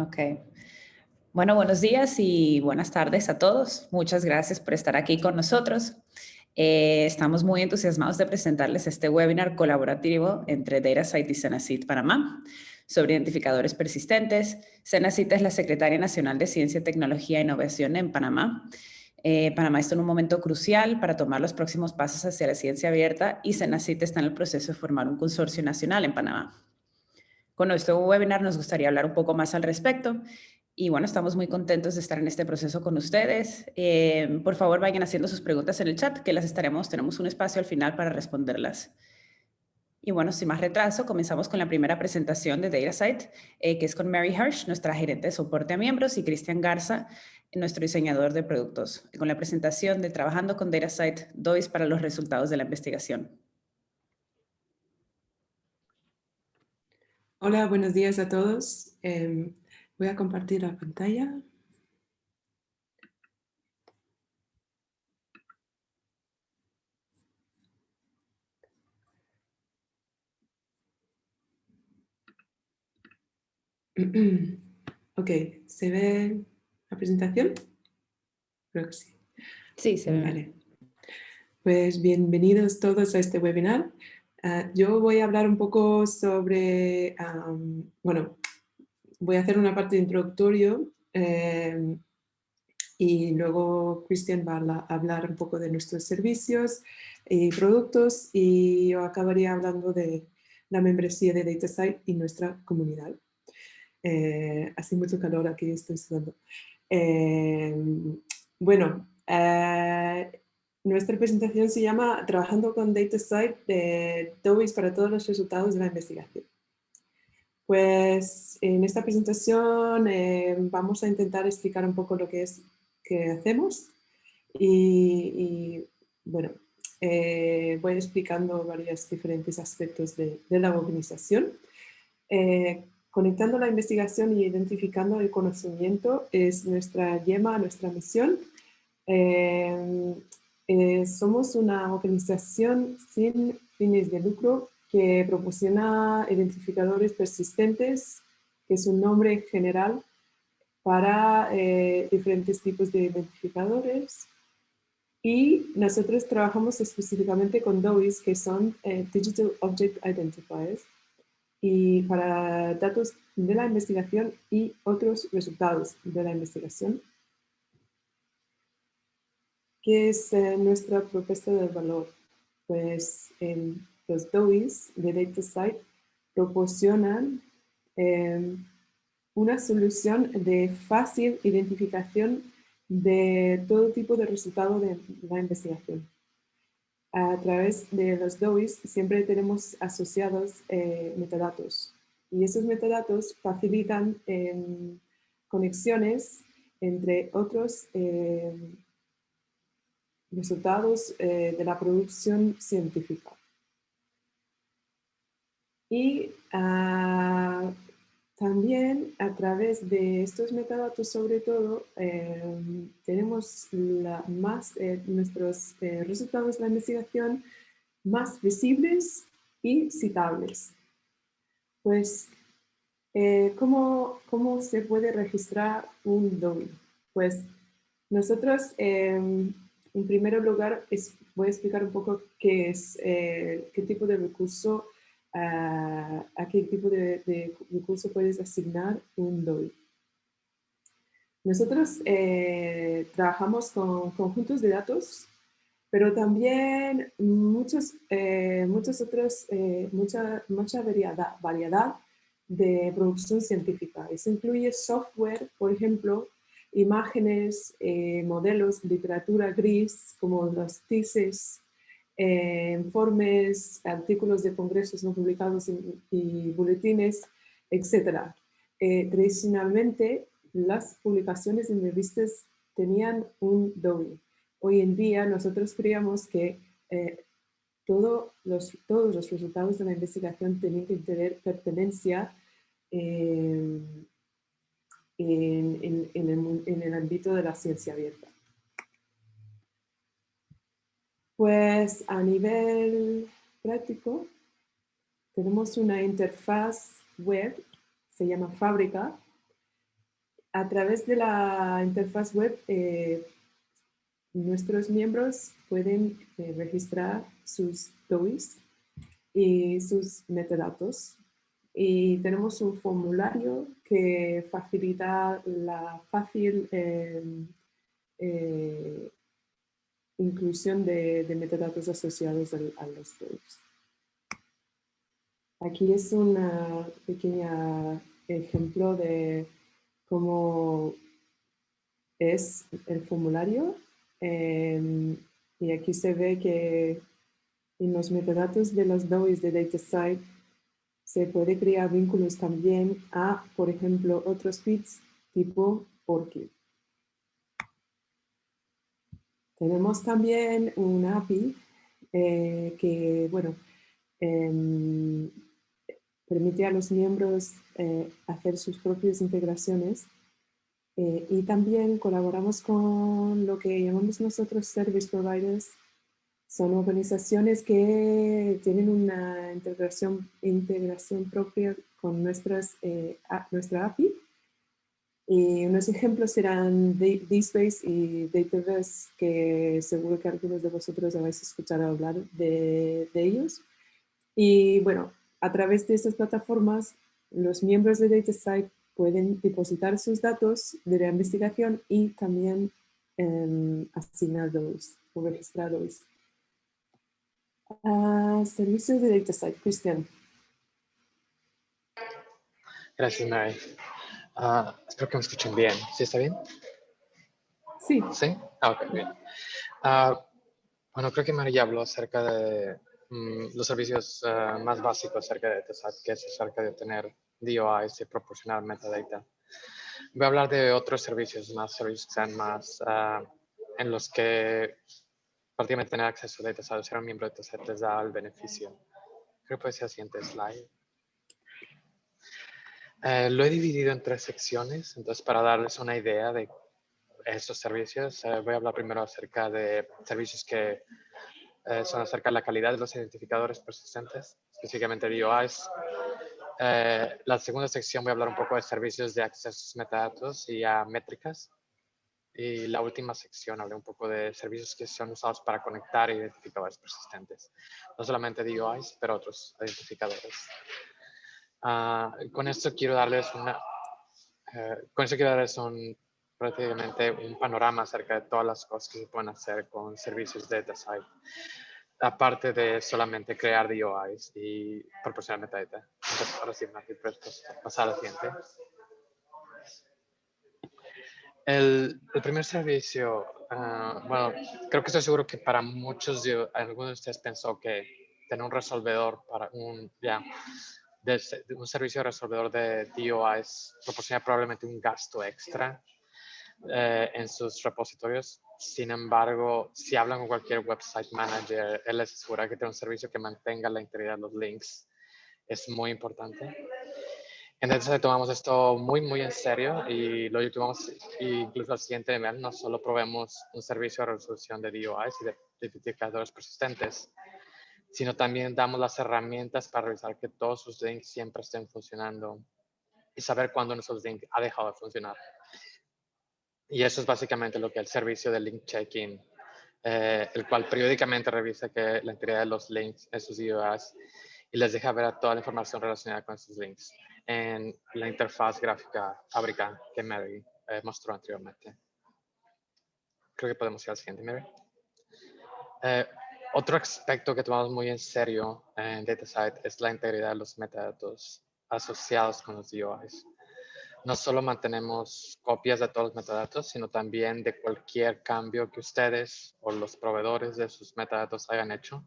Ok. Bueno, buenos días y buenas tardes a todos. Muchas gracias por estar aquí con nosotros. Eh, estamos muy entusiasmados de presentarles este webinar colaborativo entre DataSite y Senacit Panamá sobre identificadores persistentes. Senacit es la Secretaria Nacional de Ciencia, Tecnología e Innovación en Panamá. Eh, Panamá está en un momento crucial para tomar los próximos pasos hacia la ciencia abierta y Senacit está en el proceso de formar un consorcio nacional en Panamá. Con nuestro webinar nos gustaría hablar un poco más al respecto y bueno, estamos muy contentos de estar en este proceso con ustedes. Eh, por favor, vayan haciendo sus preguntas en el chat, que las estaremos, tenemos un espacio al final para responderlas. Y bueno, sin más retraso, comenzamos con la primera presentación de DataSite, eh, que es con Mary Hirsch, nuestra gerente de soporte a miembros, y Cristian Garza, nuestro diseñador de productos, con la presentación de Trabajando con DataSite, DOIS para los resultados de la investigación. Hola, buenos días a todos. Em, Voy a compartir la pantalla. Ok, ¿se ve la presentación? Creo que sí. Sí, se ve. Pues bienvenidos todos a este webinar. Ah, yo voy a hablar un poco sobre, bueno, voy a hacer una parte de introductorio eh, y luego Cristian va a hablar un poco de nuestros servicios y productos y yo acabaría hablando de la membresía de DataSite y nuestra comunidad. Eh, hace mucho calor aquí, estoy sudando. Eh, bueno, nuestra presentación se llama Trabajando con DataSite de TOWIS para todos los resultados de la investigación. Pues en esta presentación eh, vamos a intentar explicar un poco lo que es que hacemos y, bueno, eh, voy explicando varios diferentes aspectos de, la organización. Eh, conectando la investigación y identificando el conocimiento es nuestra yema, nuestra misión. Somos una organización sin fines de lucro que proporciona identificadores persistentes, que es un nombre general para eh, diferentes tipos de identificadores. Y nosotros trabajamos específicamente con DOIs, que son eh, Digital Object Identifiers, y para datos de la investigación y otros resultados de la investigación. ¿Qué es eh, nuestra propuesta de valor? Pues los DOIs de DataSite proporcionan em, una solución de fácil identificación de todo tipo de resultado de la investigación. A través de los DOIs siempre tenemos asociados eh, metadatos y esos metadatos facilitan em, conexiones entre otros em, resultados eh, de la producción científica. Y ah, también a través de estos metadatos, sobre todo, em, tenemos más, eh, nuestros eh, resultados de la investigación más visibles y citables. Pues, eh, ¿cómo, ¿cómo, se puede registrar un DOI? Pues nosotros, en primer lugar, voy a explicar un poco qué es, qué tipo de recurso a, qué tipo de, recurso puedes asignar un DOI. Nosotros eh, trabajamos con conjuntos de datos, pero también muchos, eh, muchos otros, eh, mucha, mucha variedad, variedad de producción científica. Eso incluye software, por ejemplo, imágenes, modelos, literatura gris, como los thesis, eh, informes, artículos de congresos no publicados y, boletines, etc. Eh, tradicionalmente, las publicaciones en revistas tenían un DOI. Hoy en día nosotros creíamos que eh, los, todos los resultados de la investigación tenían que tener pertenencia en, el ámbito de la ciencia abierta. Pues a nivel práctico, tenemos una interfaz web, se llama Fábrica, a través de la interfaz web, eh, nuestros miembros pueden eh, registrar sus DOIs y sus metadatos. Y tenemos un formulario que facilita la fácil em, eh, inclusión de, metadatos asociados a, los DOIs. Aquí es un pequeño ejemplo de cómo es el formulario. Em, y aquí se ve que en los metadatos de los DOIs de DataSite se puede crear vínculos también a, por ejemplo, otros feeds tipo ORCID. Tenemos también una API eh, que, bueno, em, permite a los miembros eh, hacer sus propias integraciones eh, y también colaboramos con lo que llamamos nosotros Service Providers. Son organizaciones que tienen una integración, integración propia con nuestras, eh, nuestra API. Y unos ejemplos serán DSpace y Dataverse, que seguro que algunos de vosotros habéis escuchado hablar de, de ellos. Y bueno, a través de estas plataformas, los miembros de DataSite pueden depositar sus datos de la investigación y también eh, asignarlos o registrarlos. Uh, servicios de DataSite, Cristian. Gracias, Mary. Uh, espero que me escuchen bien. ¿Sí está bien? Sí. ¿Sí? Ah, ok, bien. Uh, bueno, creo que Mary ya habló acerca de Mm, los servicios más básicos acerca de TESAT, que es acerca de tener DOIs y proporcionar metadata. Voy a hablar de otros servicios más, servicios que sean más en los que prácticamente tener acceso a DataSat, ser un miembro de TESAT les da el beneficio. Creo que puede ser el siguiente slide. Eh, lo he dividido en tres secciones, entonces para darles una idea de estos servicios, eh, voy a hablar primero acerca de servicios que eh, son acerca de la calidad de los identificadores persistentes, específicamente DOIs. Eh, la segunda sección voy a hablar un poco de servicios de acceso a metadatos y a métricas. Y la última sección hablé un poco de servicios que son usados para conectar identificadores persistentes. No solamente DOIs, pero otros identificadores. Ah, con esto quiero darles una... Eh, con esto quiero darles un, prácticamente un panorama acerca de todas las cosas que se pueden hacer con servicios de DataSite, aparte de solamente crear DOIs y proporcionar metadata. Entonces, ahora sí, Matthew, puedes pasar al siguiente. El, el primer servicio, uh, bueno, creo que estoy seguro que para muchos, de, algunos de ustedes pensó que tener un resolvedor para un, ya, de, de un servicio resolvedor de DOIs proporciona probablemente un gasto extra eh, en sus repositorios. Sin embargo, si hablan con cualquier website manager, él les asegura que tiene un servicio que mantenga la integridad de los links. Es muy importante. Entonces tomamos esto muy, muy en serio y lo llevamos incluso al siguiente nivel. No solo probemos un servicio de resolución de DOIs y de identificadores persistentes, sino también damos las herramientas para revisar que todos sus links siempre estén funcionando y saber cuándo nuestros links ha dejado de funcionar. Y eso es básicamente lo que el servicio de link checking, eh, el cual periódicamente revisa que la integridad de los links en sus IOAs y les deja ver toda la información relacionada con esos links en la interfaz gráfica fábrica que Mary eh, mostró anteriormente. Creo que podemos ir al siguiente, Mary. Eh, otro aspecto que tomamos muy en serio en DataSite es la integridad de los metadatos asociados con los DOIs no solo mantenemos copias de todos los metadatos, sino también de cualquier cambio que ustedes o los proveedores de sus metadatos hayan hecho.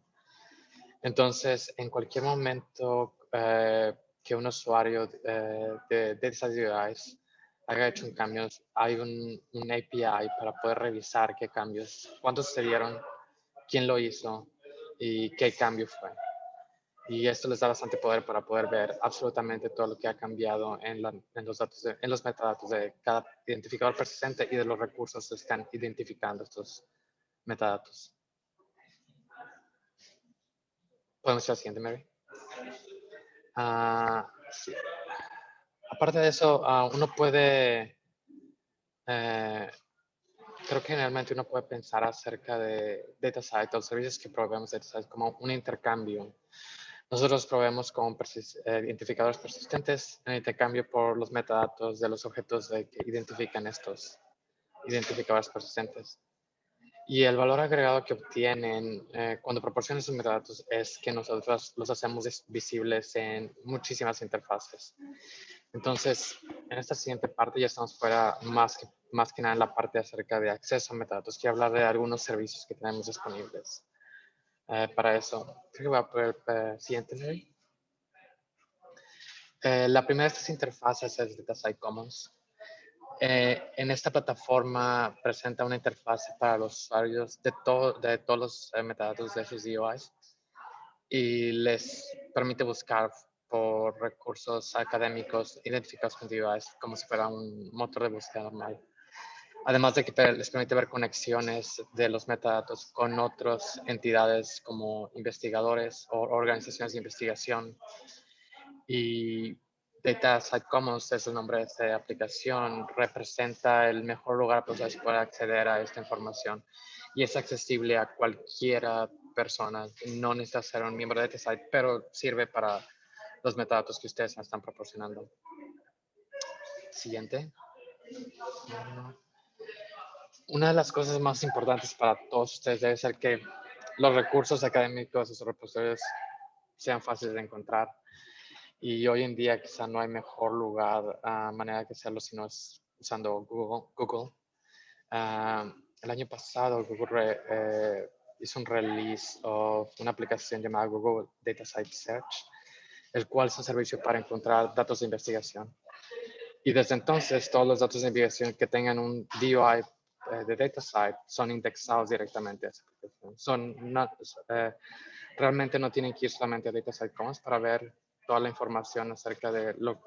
Entonces, en cualquier momento eh, que un usuario eh, de, de esas UIs haya hecho un cambio, hay un, un, API para poder revisar qué cambios, cuántos se dieron, quién lo hizo y qué cambio fue y esto les da bastante poder para poder ver absolutamente todo lo que ha cambiado en, los, datos en los metadatos de cada identificador persistente y de los recursos que están identificando estos metadatos. Podemos ir al siguiente, Mary. Uh. Aparte de eso, uh, uno puede eh, creo que generalmente uno puede pensar acerca de DataSite o servicios que proveemos DataSite como un intercambio. Nosotros proveemos con eh, identificadores persistentes en intercambio por los metadatos de los objetos que identifican estos identificadores persistentes. Y el valor agregado que obtienen eh, cuando proporcionan esos metadatos es que nosotros los hacemos visibles en muchísimas interfaces. Entonces, en esta siguiente parte ya estamos fuera más que, más que nada en la parte acerca de acceso a metadatos. Quiero hablar de algunos servicios que tenemos disponibles eh, para eso. Creo que voy a poner el siguiente. Eh, la primera de estas interfaces es DataSite Commons. Eh, en esta plataforma presenta una interfaz para los usuarios de, de todos los eh, metadatos de sus DOIs y les permite buscar por recursos académicos identificados con DOIs como si fuera un motor de búsqueda normal. Además de que les permite ver conexiones de los metadatos con otras entidades como investigadores o organizaciones de investigación y Data Site Commons es el nombre de esta aplicación, representa el mejor lugar para pueda acceder a esta información y es accesible a cualquier persona. No necesita ser un miembro de DataSite, pero sirve para los metadatos que ustedes están proporcionando. Siguiente. Una de las cosas más importantes para todos ustedes debe ser que los recursos académicos y sus repositorios sean fáciles de encontrar y hoy en día quizá no hay mejor lugar, a manera que hacerlo si no es usando Google. Google. Ah, el año pasado Google eh, hizo un release de una aplicación llamada Google Data Site Search, el cual es un servicio para encontrar datos de investigación. Y desde entonces todos los datos de investigación que tengan un DOI eh, de DataSite son indexados directamente a esa aplicación. Son eh, realmente no tienen que ir solamente a DataSite Commons para ver toda la información acerca de lo,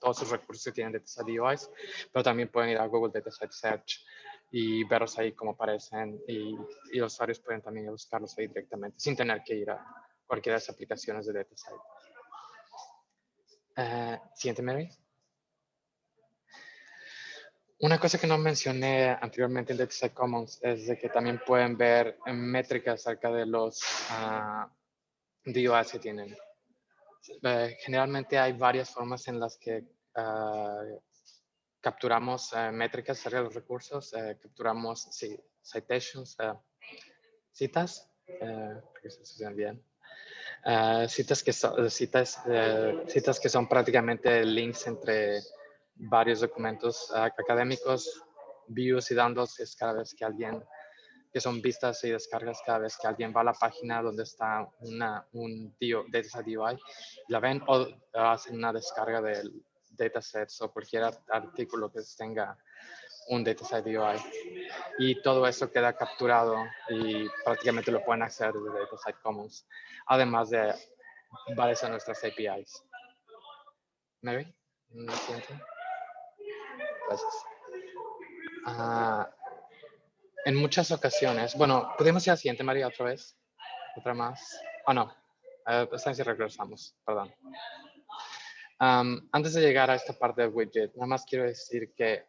todos los recursos que tienen DataSite DOIs, pero también pueden ir a Google Datasite Search y verlos ahí como aparecen y, los usuarios pueden también buscarlos ahí directamente sin tener que ir a cualquiera de las aplicaciones de DataSite. Uh, siguiente, Mary. Una cosa que no mencioné anteriormente en DataSite Commons es de que también pueden ver métricas acerca de los uh, DOIs que tienen. Eh, generalmente hay varias formas en las que ah, capturamos eh, métricas de los recursos, eh, capturamos citations, citas, bien, citas, que son, citas, citas que son prácticamente links entre varios documentos académicos, views y downloads es cada vez que alguien que son vistas y descargas cada vez que alguien va a la página donde está una, un data DOI, la ven o hacen una descarga del datasets o cualquier artículo que tenga un dataset DOI. Y todo eso queda capturado y prácticamente lo pueden acceder desde Dataset Commons, además de varias de nuestras APIs. Mary, siguiente. Gracias. Uh, en muchas ocasiones, bueno, ¿podemos ir a la siguiente, María, otra vez? Otra más. Oh, no. Uh, esta si regresamos, perdón. antes de llegar a esta parte del widget, nada más quiero decir que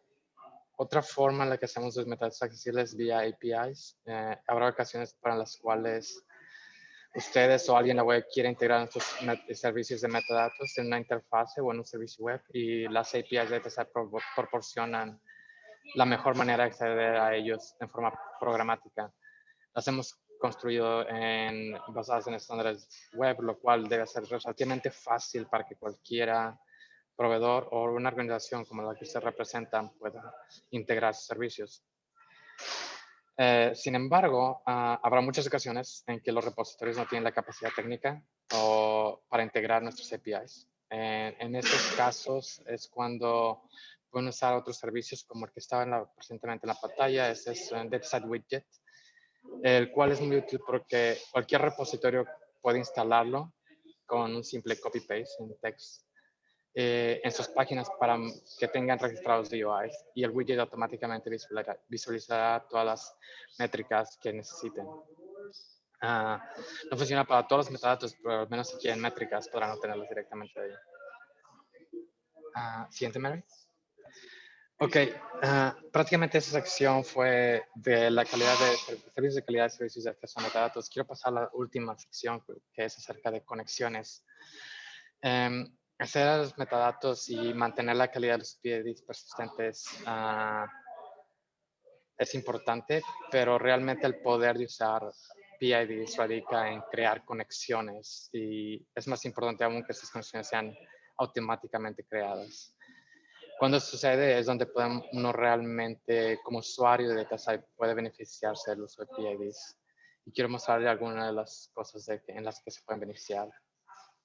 otra forma en la que hacemos los metadatos accesibles vía APIs, eh, habrá ocasiones para las cuales ustedes o alguien en la web quiere integrar nuestros servicios de metadatos en una interfase o en un servicio web y las APIs de DataSet proporcionan la mejor manera de acceder a ellos en forma programática. Las hemos construido en, basadas en estándares web, lo cual debe ser relativamente fácil para que cualquiera proveedor o una organización como la que usted representa pueda integrar sus servicios. Eh, sin embargo, ah, habrá muchas ocasiones en que los repositorios no tienen la capacidad técnica o para integrar nuestros APIs. en estos casos es cuando pueden usar otros servicios como el que estaba en la, en la pantalla, ese es un DataSite Widget, el cual es muy útil porque cualquier repositorio puede instalarlo con un simple copy-paste en text eh, en sus páginas para que tengan registrados DOIs y el widget automáticamente visualizará, todas las métricas que necesiten. Ah, no funciona para todos los metadatos, pero al menos si quieren métricas podrán obtenerlas directamente de ahí. Uh, siguiente, Mary. Ok, ah, prácticamente esa sección fue de la calidad de servicios de calidad de servicios de acceso a metadatos. Quiero pasar a la última sección que es acerca de conexiones. Um, hacer los metadatos y mantener la calidad de los PIDs persistentes uh, es importante, pero realmente el poder de usar PIDs radica en crear conexiones y es más importante aún que esas conexiones sean automáticamente creadas. Cuando sucede es donde uno realmente, como usuario de DataSite, puede beneficiarse del uso de PIDs. Y quiero mostrarle algunas de las cosas en las que se pueden beneficiar.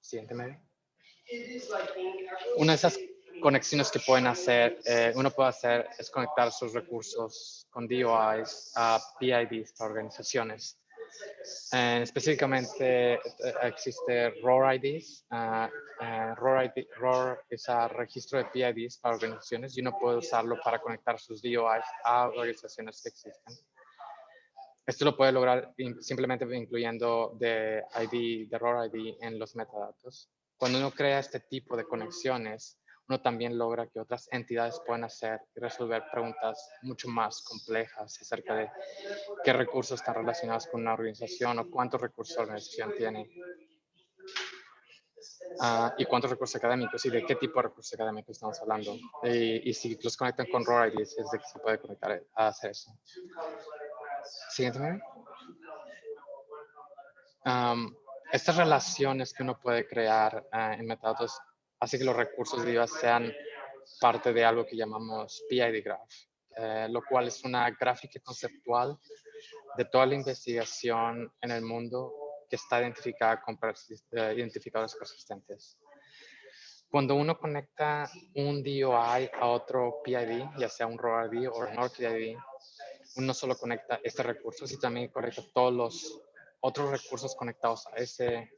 Siguiente medio. Una de esas conexiones que pueden hacer, eh, uno puede hacer es conectar sus recursos con DOIs a PIDs para organizaciones. Eh, específicamente eh, existe ROR IDs. Uh, ROR, ID, ROR es el registro de PIDs para organizaciones y uno puede usarlo para conectar sus DOIs a organizaciones que existen. Esto lo puede lograr simplemente incluyendo de ID, de ROR ID en los metadatos. Cuando uno crea este tipo de conexiones, uno también logra que otras entidades puedan hacer y resolver preguntas mucho más complejas acerca de qué recursos están relacionados con una organización o cuántos recursos la organización tiene. Uh, y cuántos recursos académicos y de qué tipo de recursos académicos estamos hablando. Y, y si los conectan con ROR IDs, es de que se puede conectar a hacer eso. Siguiente. Estas relaciones que uno puede crear uh, en metadatos hace que los recursos de sean parte de algo que llamamos PID Graph, eh, lo cual es una gráfica conceptual de toda la investigación en el mundo que está identificada con eh, identificadores persistentes. Cuando uno conecta un DOI a otro PID, ya sea un RORD o un ORPID, uno solo conecta este recurso, y también conecta todos los otros recursos conectados a ese,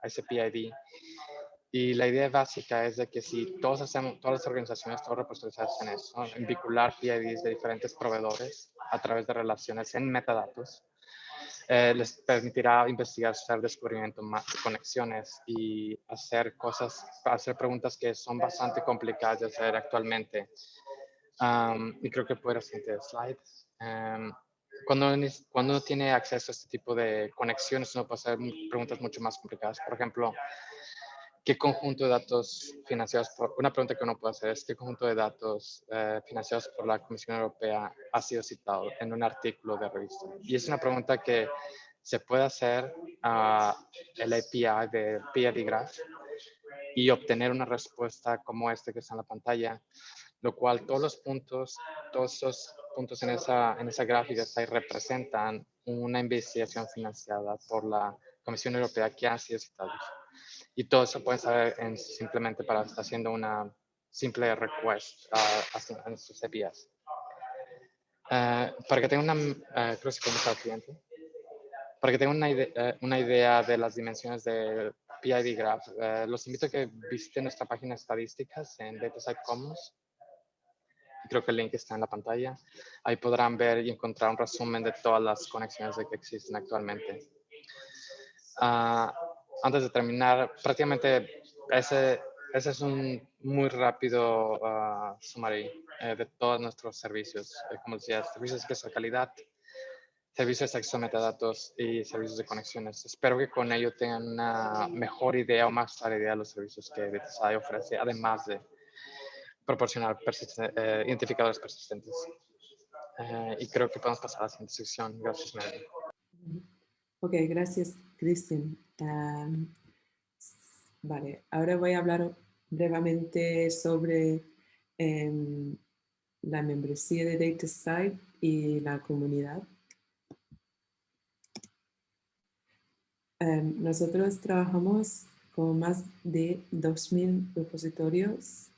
a ese PID y la idea básica es de que si todos hacemos, todas las organizaciones, todos los hacen eso, en vincular PIDs de diferentes proveedores a través de relaciones en metadatos, eh, les permitirá investigar, hacer descubrimiento de conexiones y hacer cosas, hacer preguntas que son bastante complicadas de hacer actualmente. y creo que puede ser siguiente slide. Um, cuando, cuando uno tiene acceso a este tipo de conexiones, uno puede hacer preguntas mucho más complicadas. Por ejemplo, ¿Qué conjunto de datos financiados por, una pregunta que uno puede hacer es, ¿qué conjunto de datos eh, financiados por la Comisión Europea ha sido citado en un artículo de revista? Y es una pregunta que se puede hacer a el API de PID Graph y obtener una respuesta como este que está en la pantalla, lo cual todos los puntos, todos esos puntos en esa, en esa gráfica ahí representan una investigación financiada por la Comisión Europea que ha sido citada. Y todo eso pueden saber en, simplemente para haciendo una simple request uh, en sus APIs. Uh, para que tengan una, uh, creo que cliente. Para que tengan una, idea, una idea de las dimensiones del PID Graph, los invito a que visiten nuestra página de estadísticas en DataSite Commons. Creo que el link está en la pantalla. Ahí podrán ver y encontrar un resumen de todas las conexiones que existen actualmente. Antes de terminar, prácticamente ese, ese es un muy rápido uh, summary eh, de todos nuestros servicios. Eh, como decía, servicios de calidad, servicios de acceso a metadatos y servicios de conexiones. Espero que con ello tengan una mejor idea o más clara idea de los servicios que DTSI ofrece, además de proporcionar eh, identificadores persistentes. y creo que podemos pasar a la siguiente sección. Gracias, Mary. Ok, gracias, Cristian vale, ahora voy a hablar brevemente sobre em, la membresía de DataSite y la comunidad. Em, nosotros trabajamos con más de 2.000 repositorios.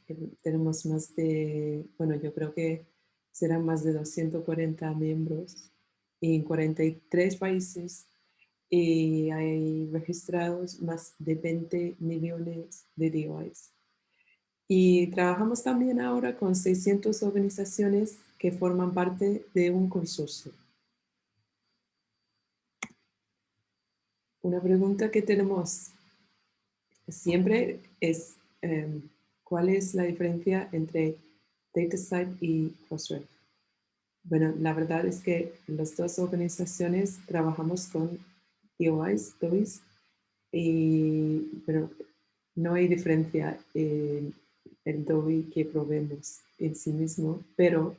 Tenemos más de, bueno, yo creo que serán más de 240 miembros en 43 países y hay registrados más de 20 millones de DOIs. Y trabajamos también ahora con 600 organizaciones que forman parte de un consorcio. Una pregunta que tenemos siempre es em, cuál es la diferencia entre DataSite y Crossref. Bueno, la verdad es que las dos organizaciones trabajamos con Y, pero no hay diferencia en el DOI que probemos en sí mismo, pero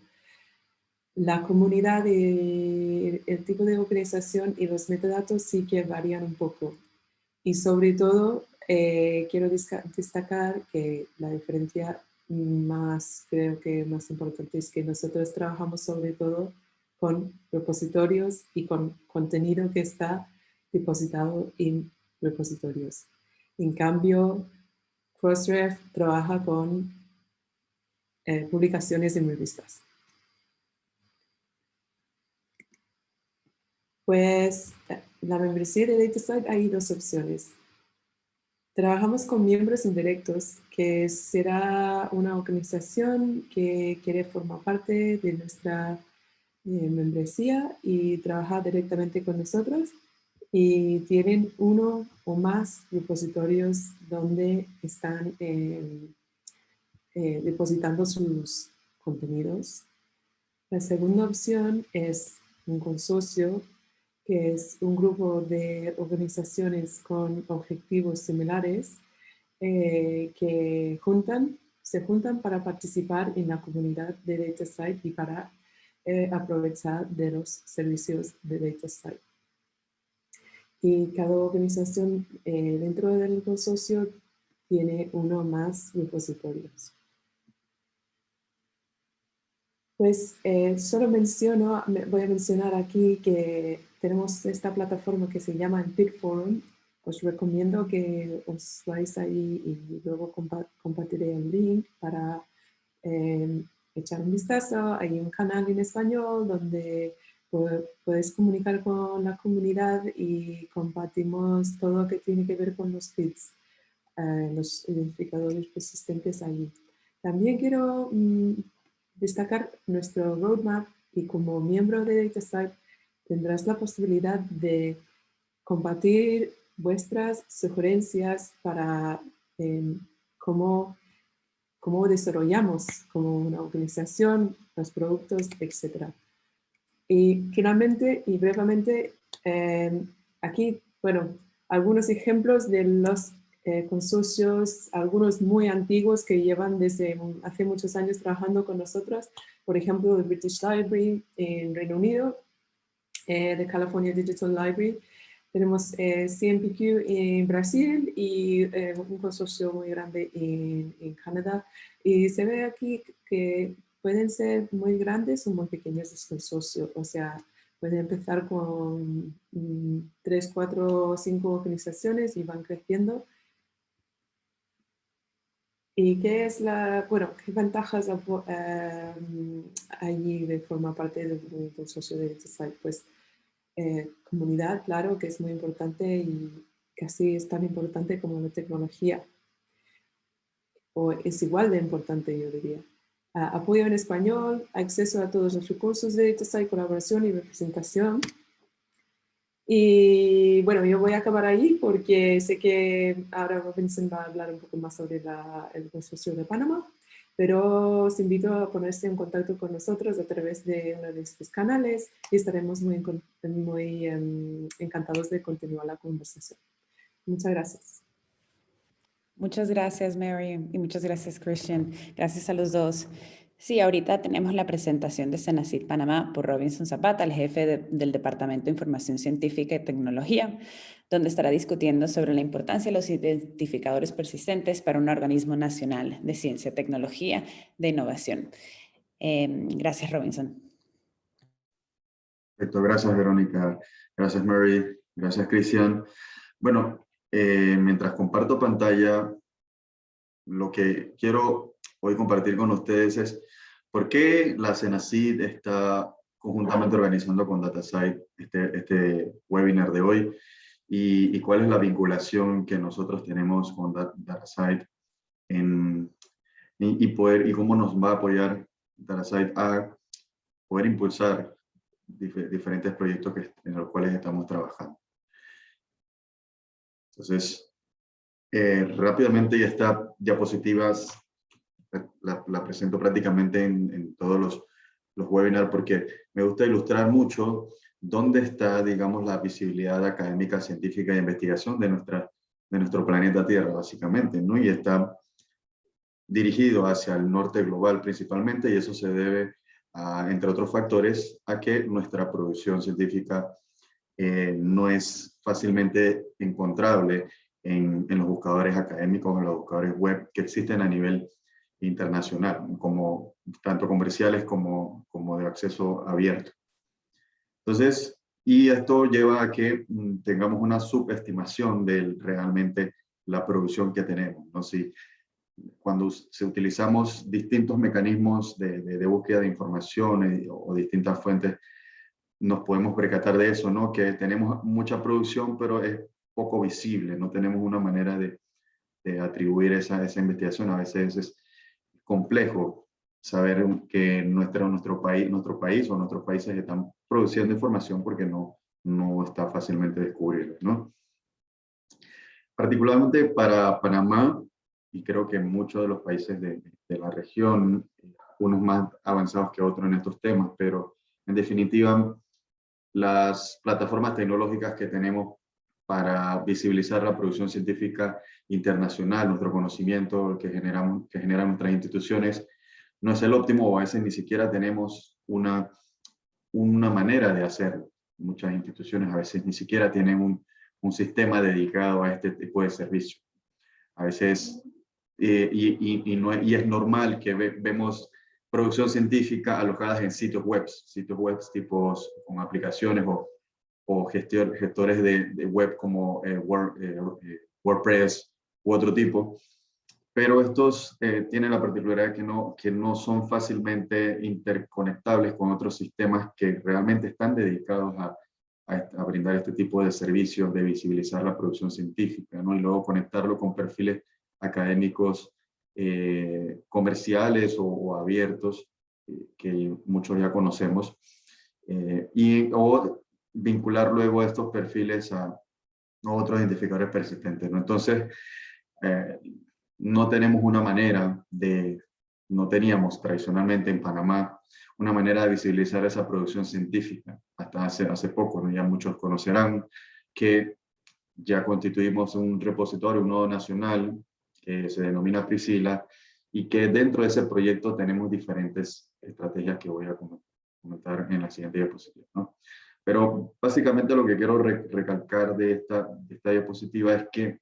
la comunidad, el tipo de organización y los metadatos sí que varían un poco. Y sobre todo, eh, quiero destacar que la diferencia más, creo que más importante es que nosotros trabajamos sobre todo con repositorios y con contenido que está depositado en repositorios. En cambio, Crossref trabaja con eh, publicaciones en revistas. Pues la membresía de DataSite hay dos opciones. Trabajamos con miembros indirectos, que será una organización que quiere formar parte de nuestra eh, membresía y trabajar directamente con nosotros y tienen uno o más repositorios donde están eh, eh, depositando sus contenidos. La segunda opción es un consorcio que es un grupo de organizaciones con objetivos similares eh, que juntan, se juntan para participar en la comunidad de DataSite y para aprovechar de los servicios de DataSite. Y cada organización eh, dentro del consorcio tiene uno más repositorios. Pues solo menciono, voy a mencionar aquí que tenemos esta plataforma que se llama el Forum. Os recomiendo que os vais ahí y luego compartiré el link para em, echar un vistazo. Hay un canal en español donde puedes comunicar con la comunidad y compartimos todo lo que tiene que ver con los feeds, eh, los identificadores persistentes allí. También quiero mm, destacar nuestro roadmap y como miembro de DataSite tendrás la posibilidad de compartir vuestras sugerencias para em, cómo, cómo, desarrollamos como una organización los productos, etc. Y finalmente y brevemente, em, aquí, bueno, algunos ejemplos de los eh, consorcios, algunos muy antiguos que llevan desde hace muchos años trabajando con nosotros, por ejemplo, el British Library en Reino Unido, eh, de California Digital Library. Tenemos eh, CMPQ en Brasil y eh, un consorcio muy grande en, en, Canadá. Y se ve aquí que pueden ser muy grandes o muy pequeños los consorcios. O sea, pueden empezar con mm, tres, cuatro, cinco organizaciones y van creciendo. ¿Y qué es la, bueno, qué ventajas allí de formar parte de un consorcio de site? Pues eh, comunidad, claro, que es muy importante y casi es tan importante como la tecnología. O es igual de importante, yo diría. Apoyo en español, acceso a todos los recursos de DataSite, colaboración y representación. Y bueno, yo voy a acabar ahí porque sé que ahora Robinson va a hablar un poco más sobre el consorcio de Panamá pero os invito a ponerse en contacto con nosotros a través de uno de estos canales y estaremos muy, muy em, encantados de continuar la conversación. Muchas gracias. Muchas gracias, Mary, y muchas gracias, Christian. Gracias a los dos. Sí, ahorita tenemos la presentación de Senacid Panamá por Robinson Zapata, el jefe del Departamento de Información Científica y Tecnología, donde estará discutiendo sobre la importancia de los identificadores persistentes para un organismo nacional de ciencia, tecnología, de innovación. Em, gracias, Robinson. Perfecto, gracias, Verónica. Gracias, Mary. Gracias, Cristian. Bueno, eh, mientras comparto pantalla, lo que quiero hoy compartir con ustedes es por qué la CENACID está conjuntamente organizando con DataSite este, este webinar de hoy y, cuál es la vinculación que nosotros tenemos con DataSite en, y, poder, y cómo nos va a apoyar DataSite a poder impulsar diferentes proyectos que, en los cuales estamos trabajando. Entonces, eh, rápidamente ya está diapositivas la, la presento prácticamente en, en todos los, los webinars porque me gusta ilustrar mucho dónde está, digamos, la visibilidad académica, científica e investigación de, nuestra, de nuestro planeta Tierra, básicamente, ¿no? Y está dirigido hacia el norte global principalmente, y eso se debe, a, entre otros factores, a que nuestra producción científica eh, no es fácilmente encontrable en, en, los buscadores académicos, en los buscadores web que existen a nivel internacional, como, tanto comerciales como, como de acceso abierto. Entonces, y esto lleva a que mm, tengamos una subestimación de realmente la producción que tenemos. ¿no? Si, cuando se utilizamos distintos mecanismos de, de, de búsqueda de información o distintas fuentes, nos podemos percatar de eso, ¿no? que tenemos mucha producción, pero es poco visible, no tenemos una manera de, de atribuir esa, esa investigación. A veces es complejo saber que nuestro, nuestro, país, nuestro país o nuestros países están produciendo información porque no, no está fácilmente descubrirla. ¿no? Particularmente para Panamá, y creo que muchos de los países de, de la región, unos más avanzados que otros en estos temas, pero en definitiva, las plataformas tecnológicas que tenemos para visibilizar la producción científica internacional, nuestro conocimiento que, generamos, que generan nuestras instituciones, no es el óptimo o a veces ni siquiera tenemos una, una manera de hacerlo. Muchas instituciones a veces ni siquiera tienen un, un sistema dedicado a este tipo de servicio. A veces, eh, y, y, no, y, es normal que ve, vemos producción científica alojadas en sitios web, sitios web tipos con aplicaciones o o gestor, gestores de, de, web como eh, Word, eh, eh, WordPress u otro tipo, pero estos eh, tienen la particularidad que no, que no son fácilmente interconectables con otros sistemas que realmente están dedicados a, a, a, brindar este tipo de servicios de visibilizar la producción científica, ¿no? y luego conectarlo con perfiles académicos eh, comerciales o, o abiertos, eh, que muchos ya conocemos, eh, y, o vincular luego estos perfiles a, otros identificadores persistentes. ¿no? Entonces, eh, no tenemos una manera de, no teníamos tradicionalmente en Panamá, una manera de visibilizar esa producción científica. Hasta hace, hace poco, ¿no? ya muchos conocerán que ya constituimos un repositorio, un nodo nacional, que se denomina Priscila, y que dentro de ese proyecto tenemos diferentes estrategias que voy a comentar en la siguiente diapositiva. ¿no? Pero básicamente lo que quiero re recalcar de esta, de esta diapositiva es que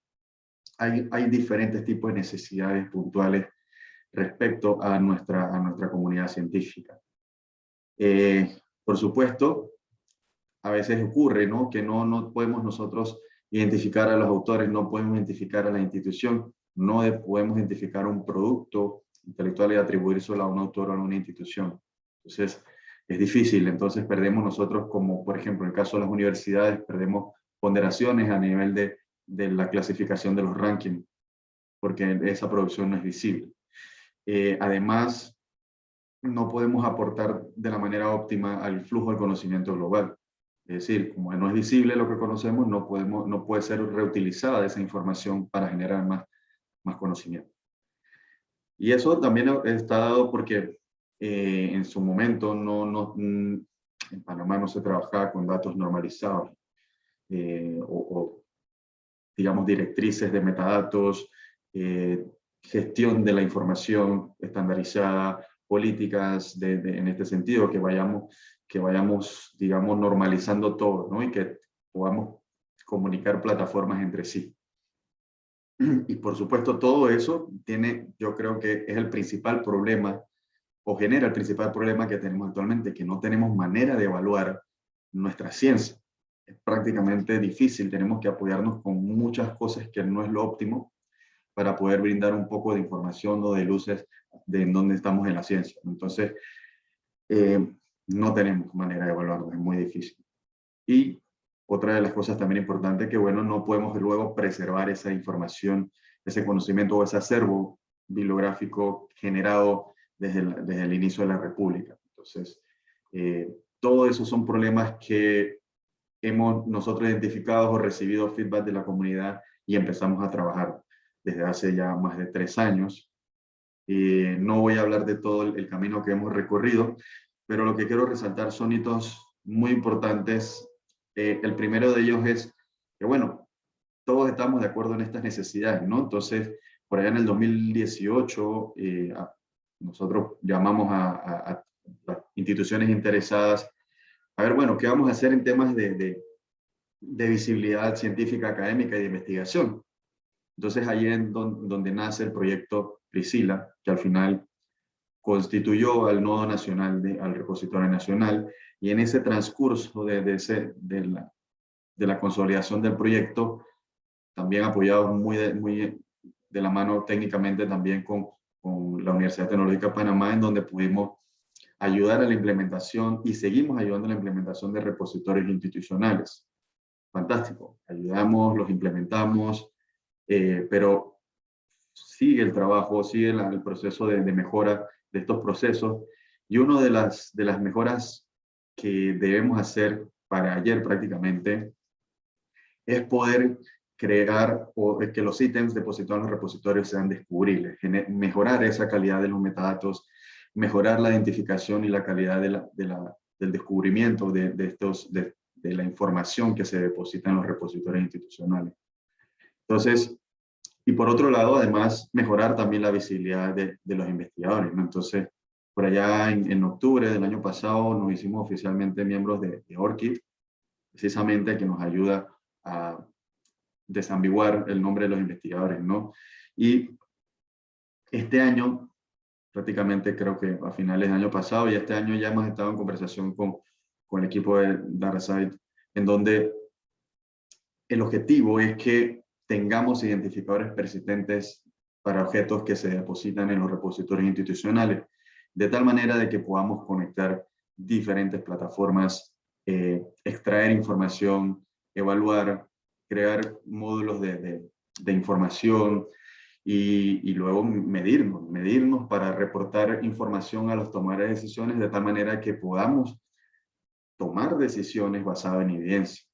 hay, hay diferentes tipos de necesidades puntuales respecto a nuestra, a nuestra comunidad científica. Eh, por supuesto, a veces ocurre ¿no? que no, no podemos nosotros identificar a los autores, no podemos identificar a la institución, no podemos identificar un producto intelectual y atribuírselo a un autor o a una institución. Entonces, es difícil, entonces perdemos nosotros, como por ejemplo en el caso de las universidades, perdemos ponderaciones a nivel de, de la clasificación de los rankings, porque esa producción no es visible. Eh, además, no podemos aportar de la manera óptima al flujo del conocimiento global. Es decir, como no es visible lo que conocemos, no, podemos, no puede ser reutilizada esa información para generar más, más conocimiento. Y eso también está dado porque eh, en su momento no, no, mm, en Panamá no se trabajaba con datos normalizados eh, o, o, digamos, directrices de metadatos, eh, gestión de la información estandarizada, políticas de, de, en este sentido, que vayamos, que vayamos, digamos, normalizando todo, ¿no? Y que podamos comunicar plataformas entre sí. Y por supuesto todo eso tiene, yo creo que es el principal problema o genera el principal problema que tenemos actualmente, que no tenemos manera de evaluar nuestra ciencia. Es prácticamente difícil, tenemos que apoyarnos con muchas cosas que no es lo óptimo para poder brindar un poco de información o de luces de en dónde estamos en la ciencia. Entonces, eh, no tenemos manera de evaluarlo, es muy difícil. Y otra de las cosas también importantes que, bueno, no podemos luego preservar esa información, ese conocimiento o ese acervo bibliográfico generado desde el, desde el inicio de la República. Entonces, eh, todo eso son problemas que hemos nosotros identificado o recibido feedback de la comunidad y empezamos a trabajar desde hace ya más de tres años. Eh, no voy a hablar de todo el, camino que hemos recorrido, pero lo que quiero resaltar son hitos muy importantes. Eh, el primero de ellos es que, bueno, todos estamos de acuerdo en estas necesidades, ¿no? Entonces, por allá en el 2018, eh, nosotros llamamos a, las instituciones interesadas a ver, bueno, ¿qué vamos a hacer en temas de, de, visibilidad científica, académica y de investigación? Entonces, ahí es donde nace el proyecto Priscila, que al final constituyó al nodo nacional, de, al repositorio nacional, y en ese transcurso de, de, ese, de, la, de la consolidación del proyecto, también apoyado muy de, muy de la mano técnicamente también con, con la Universidad Tecnológica de Panamá, en donde pudimos ayudar a la implementación y seguimos ayudando a la implementación de repositorios institucionales. Fantástico, ayudamos, los implementamos, eh, pero sigue el trabajo, sigue el proceso de, mejora de estos procesos. Y una de las, de las mejoras que debemos hacer para ayer prácticamente es poder crear o que los ítems depositados en los repositorios sean descubribles, mejorar esa calidad de los metadatos, mejorar la identificación y la calidad del descubrimiento de, de estos, de, de, la información que se deposita en los repositorios institucionales. Entonces, y por otro lado, además, mejorar también la visibilidad de, los investigadores. ¿no? Entonces, por allá en, octubre del año pasado nos hicimos oficialmente miembros de, de ORCID, precisamente que nos ayuda a desambiguar el nombre de los investigadores. ¿no? Y este año, prácticamente creo que a finales del año pasado, y este año ya hemos estado en conversación con, con el equipo de DataSite, en donde el objetivo es que tengamos identificadores persistentes para objetos que se depositan en los repositorios institucionales, de tal manera de que podamos conectar diferentes plataformas, eh, extraer información, evaluar, crear módulos de, de, información y, y, luego medirnos, medirnos para reportar información a los tomadores de decisiones de tal manera que podamos tomar decisiones basadas en evidencia.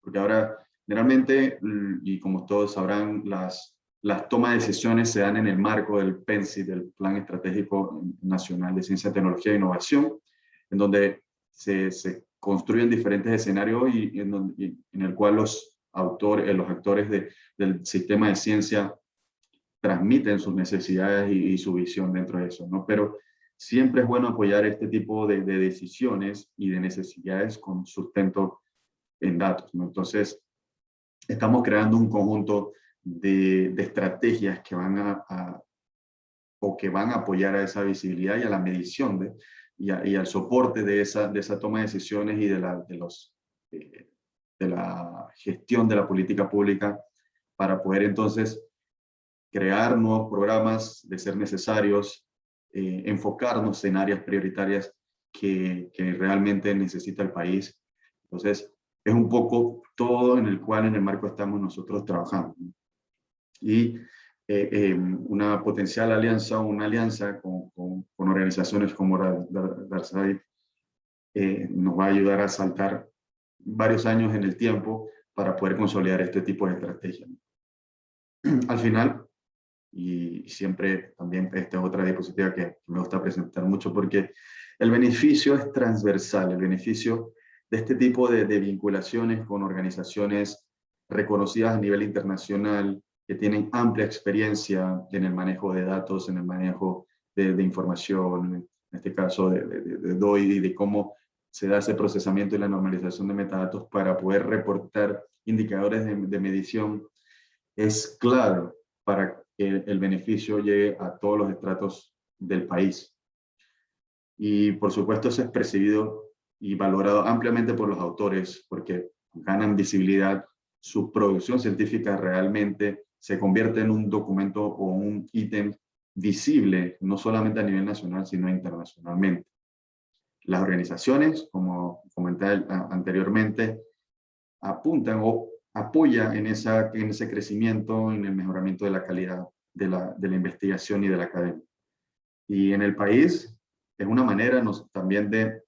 Porque ahora Generalmente, y como todos sabrán, las, las tomas de decisiones se dan en el marco del PENSI, del Plan Estratégico Nacional de Ciencia, Tecnología e Innovación, en donde se, se construyen diferentes escenarios y, en, en, el cual los, autores, eh, los actores de, del sistema de ciencia transmiten sus necesidades y, y, su visión dentro de eso, ¿no? Pero siempre es bueno apoyar este tipo de, de decisiones y de necesidades con sustento en datos, ¿no? Entonces, estamos creando un conjunto de, de estrategias que van a, o que van a apoyar a esa visibilidad y a la medición y, al soporte de esa, de esa toma de decisiones y de la, de, los, de la gestión de la política pública para poder entonces crear nuevos programas de ser necesarios, eh, enfocarnos en áreas prioritarias que, que realmente necesita el país. Entonces, es un poco todo en el cual en el marco estamos nosotros trabajando. Y eh, eh, una potencial alianza o una alianza con, organizaciones como Darsai eh, nos va a ayudar a saltar varios años en el tiempo para poder consolidar este tipo de estrategia. Al final, y siempre también esta es otra diapositiva que me gusta presentar mucho porque el beneficio es transversal, el beneficio de este tipo de, vinculaciones con organizaciones reconocidas a nivel internacional, que tienen amplia experiencia en el manejo de datos, en el manejo de, información, en este caso de, de, DOI, y de cómo se da ese procesamiento y la normalización de metadatos para poder reportar indicadores de, medición, es claro para que el beneficio llegue a todos los estratos del país. Y por supuesto eso es percibido y valorado ampliamente por los autores porque ganan visibilidad, su producción científica realmente se convierte en un documento o un ítem visible, no solamente a nivel nacional, sino internacionalmente. Las organizaciones, como comenté anteriormente, apuntan o apoyan en, esa, en ese crecimiento, en el mejoramiento de la calidad de la, de la investigación y de la academia. Y en el país es una manera nos, también de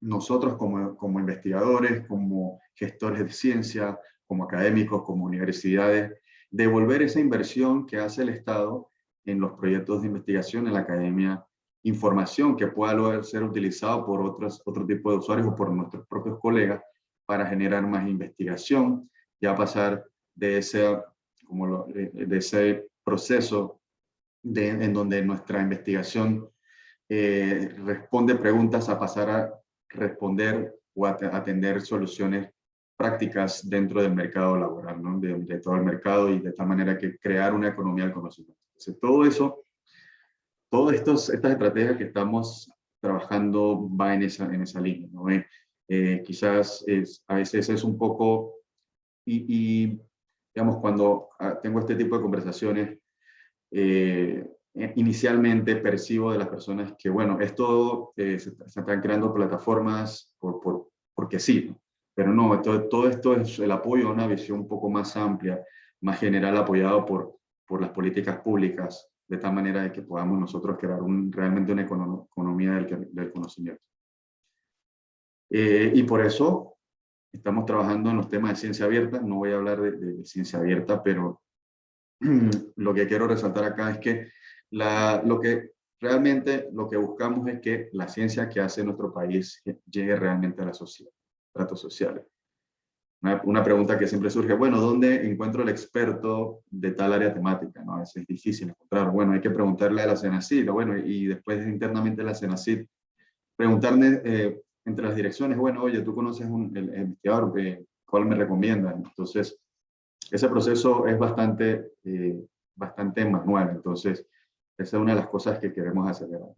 nosotros como, como investigadores, como gestores de ciencia, como académicos, como universidades, devolver esa inversión que hace el Estado en los proyectos de investigación en la academia información que pueda luego ser utilizado por otros, otro tipo de usuarios o por nuestros propios colegas para generar más investigación, ya pasar de ese, como de ese proceso de, en donde nuestra investigación eh, responde preguntas a pasar a responder o atender soluciones prácticas dentro del mercado laboral, ¿no? de, todo el mercado y de tal manera que crear una economía del conocimiento. Entonces, todo eso, todas estas estrategias que estamos trabajando va en esa, en esa línea. ¿no? Eh, eh, quizás a veces es un poco, y, y digamos, cuando ah, tengo este tipo de conversaciones, eh, inicialmente percibo de las personas que, bueno, esto se, se, están creando plataformas por, por, porque sí, pero no, todo, todo esto es el apoyo a una visión un poco más amplia, más general, apoyado por, por las políticas públicas, de tal manera de que podamos nosotros crear un, realmente una economía del, del conocimiento. Eh, y por eso estamos trabajando en los temas de ciencia abierta. No voy a hablar de, de ciencia abierta, pero lo que quiero resaltar acá es que la, lo que realmente lo que buscamos es que la ciencia que hace nuestro país llegue realmente a la sociedad datos sociales. Una, pregunta que siempre surge, bueno, ¿dónde encuentro el experto de tal área temática? ¿no? Es, es difícil encontrar. Bueno, hay que preguntarle a la CENACID, bueno, y después internamente a la CENACID, preguntarle eh, entre las direcciones, bueno, oye, tú conoces un, el, investigador, ¿cuál me recomienda? Entonces, ese proceso es bastante, eh, bastante manual, entonces, esa es una de las cosas que queremos acelerar.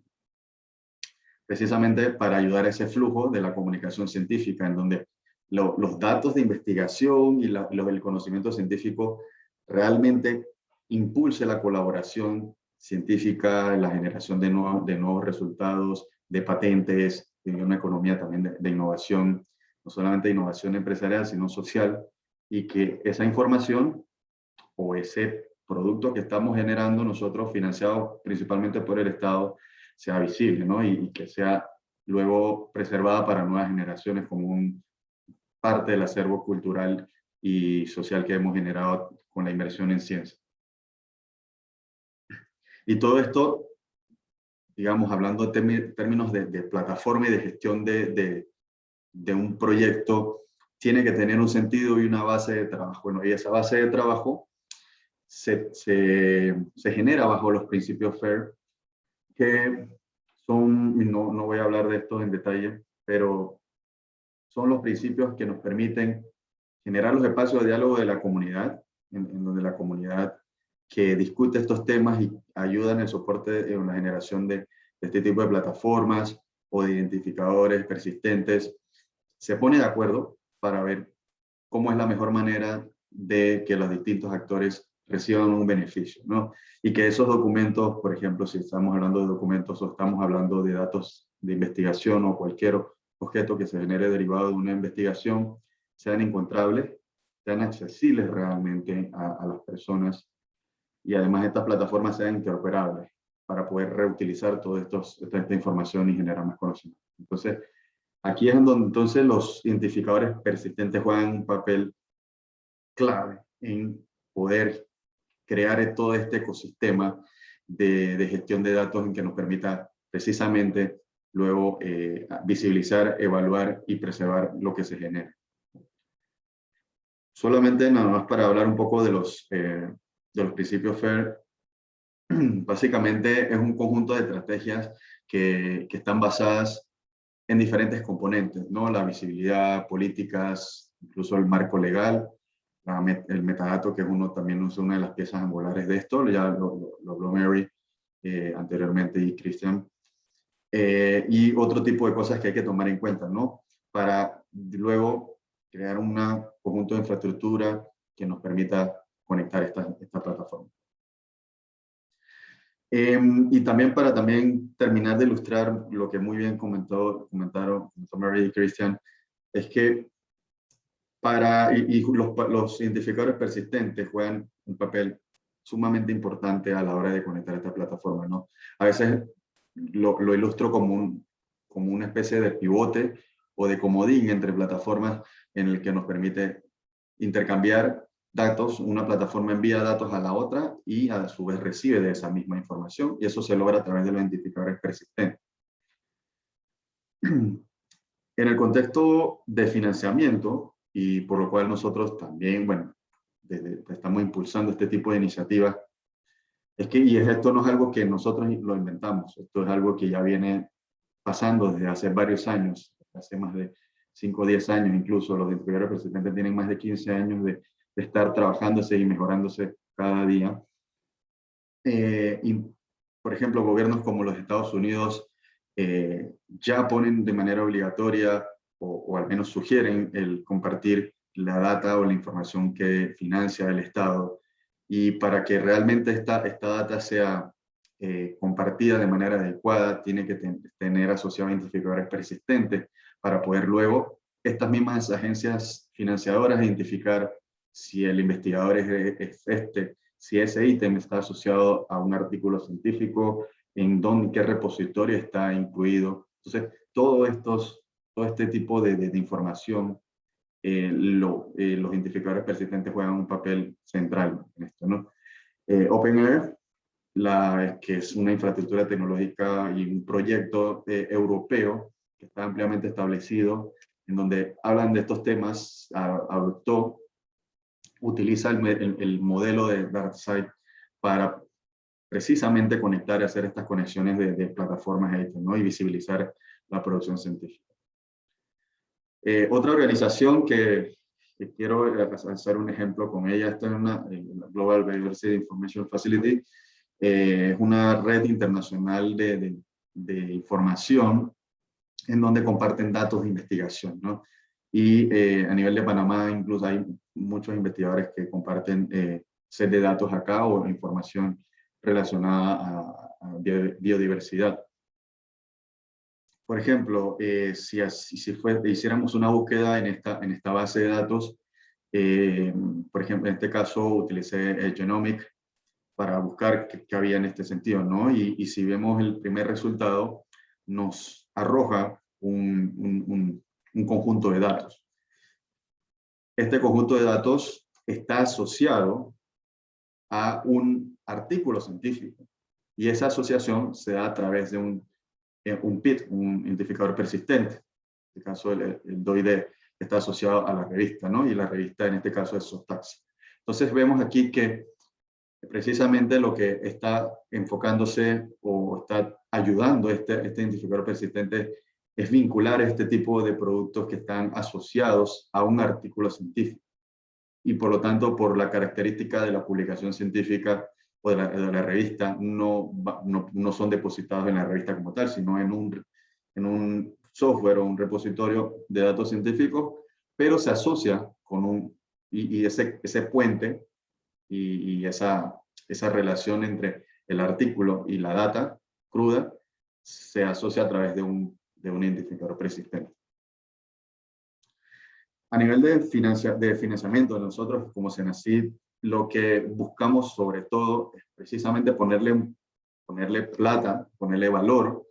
Precisamente para ayudar a ese flujo de la comunicación científica, en donde los datos de investigación y los, el conocimiento científico realmente impulse la colaboración científica, la generación de, de nuevos resultados, de patentes, de una economía también de, de innovación, no solamente de innovación empresarial, sino social, y que esa información o ese producto que estamos generando nosotros, financiado principalmente por el Estado, sea visible, ¿no? Y, que sea luego preservada para nuevas generaciones como un parte del acervo cultural y social que hemos generado con la inversión en ciencia. Y todo esto, digamos, hablando de términos de, plataforma y de gestión de, de, un proyecto, tiene que tener un sentido y una base de trabajo. Bueno, y esa base de trabajo se, se, genera bajo los principios FAIR, que son, no, no voy a hablar de esto en detalle, pero son los principios que nos permiten generar los espacios de diálogo de la comunidad, en, donde la comunidad que discute estos temas y ayuda en el soporte en la generación de, de, este tipo de plataformas o de identificadores persistentes, se pone de acuerdo para ver cómo es la mejor manera de que los distintos actores reciban un beneficio, ¿no? Y que esos documentos, por ejemplo, si estamos hablando de documentos o estamos hablando de datos de investigación o cualquier objeto que se genere derivado de una investigación, sean encontrables, sean accesibles realmente a, las personas y además estas plataformas sean interoperables para poder reutilizar toda esta información y generar más conocimiento. Entonces, aquí es donde entonces los identificadores persistentes juegan un papel clave en poder crear todo este ecosistema de, gestión de datos en que nos permita precisamente luego eh, visibilizar, evaluar y preservar lo que se genera. Solamente nada más para hablar un poco de los, eh, de los principios FAIR, básicamente es un conjunto de estrategias que, que, están basadas en diferentes componentes, ¿no? La visibilidad, políticas, incluso el marco legal, el metadato, que es uno también es una de las piezas angulares de esto, ya lo, habló Mary eh, anteriormente y Christian, eh, y otro tipo de cosas que hay que tomar en cuenta, ¿no? Para luego crear un conjunto de infraestructura que nos permita conectar esta, esta plataforma. Em, y también para también terminar de ilustrar lo que muy bien comentó, comentaron Mary y Christian, es que para, y, los, los, identificadores persistentes juegan un papel sumamente importante a la hora de conectar esta plataforma. ¿no? A veces lo, lo ilustro como, un, como una especie de pivote o de comodín entre plataformas en el que nos permite intercambiar datos, una plataforma envía datos a la otra y a su vez recibe de esa misma información y eso se logra a través de los identificadores persistentes. En el contexto de financiamiento, y por lo cual nosotros también, bueno, estamos impulsando este tipo de iniciativas, es que, y esto no es algo que nosotros lo inventamos, esto es algo que ya viene pasando desde hace varios años, hace más de 5 o 10 años incluso, los identificadores persistentes tienen más de 15 años de, de estar trabajándose y mejorándose cada día. Eh, y, por ejemplo, gobiernos como los Estados Unidos eh, ya ponen de manera obligatoria o, al menos sugieren el compartir la data o la información que financia el Estado y para que realmente esta, esta data sea eh, compartida de manera adecuada tiene que tener asociados identificadores persistentes para poder luego estas mismas agencias financiadoras identificar si el investigador es, este, si ese ítem está asociado a un artículo científico, en dónde, qué repositorio está incluido. Entonces, todo, estos, todo este tipo de, de, información, eh, lo, eh, los identificadores persistentes juegan un papel central en esto. ¿no? Eh, que es una infraestructura tecnológica y un proyecto europeo que está ampliamente establecido, en donde hablan de estos temas, adoptó, utiliza el, el modelo de DarkSide para precisamente conectar y hacer estas conexiones de, plataformas ¿no? y visibilizar la producción científica. Eh, otra organización que, quiero hacer un ejemplo con ella, esta es una Global Biodiversity Information Facility, eh, es una red internacional de, de, información en donde comparten datos de investigación. ¿no? Y eh, a nivel de Panamá incluso hay muchos investigadores que comparten set de datos acá o información relacionada a, biodiversidad. Por ejemplo, eh, si, si fue, hiciéramos una búsqueda en esta, en esta base de datos, eh, por ejemplo, en este caso utilicé el Genomic para buscar qué, había en este sentido, ¿no? Y, y, si vemos el primer resultado, nos arroja un, un, un conjunto de datos. Este conjunto de datos está asociado a un artículo científico. Y esa asociación se da a través de un, un PIT, un identificador persistente. En este caso, el, el DOID está asociado a la revista, ¿no? Y la revista en este caso es SOTAX. Entonces vemos aquí que precisamente lo que está enfocándose o está ayudando este, este identificador persistente es vincular este tipo de productos que están asociados a un artículo científico. Y por lo tanto, por la característica de la publicación científica, o de la, revista no, no, no, son depositados en la revista como tal, sino en un, en un software o un repositorio de datos científicos, pero se asocia con un, y, ese, ese puente y, y, esa, esa relación entre el artículo y la data cruda se asocia a través de un, de un identificador persistente. A nivel de, financia, de financiamiento, nosotros como Senacid lo que buscamos sobre todo es precisamente ponerle, ponerle plata, ponerle valor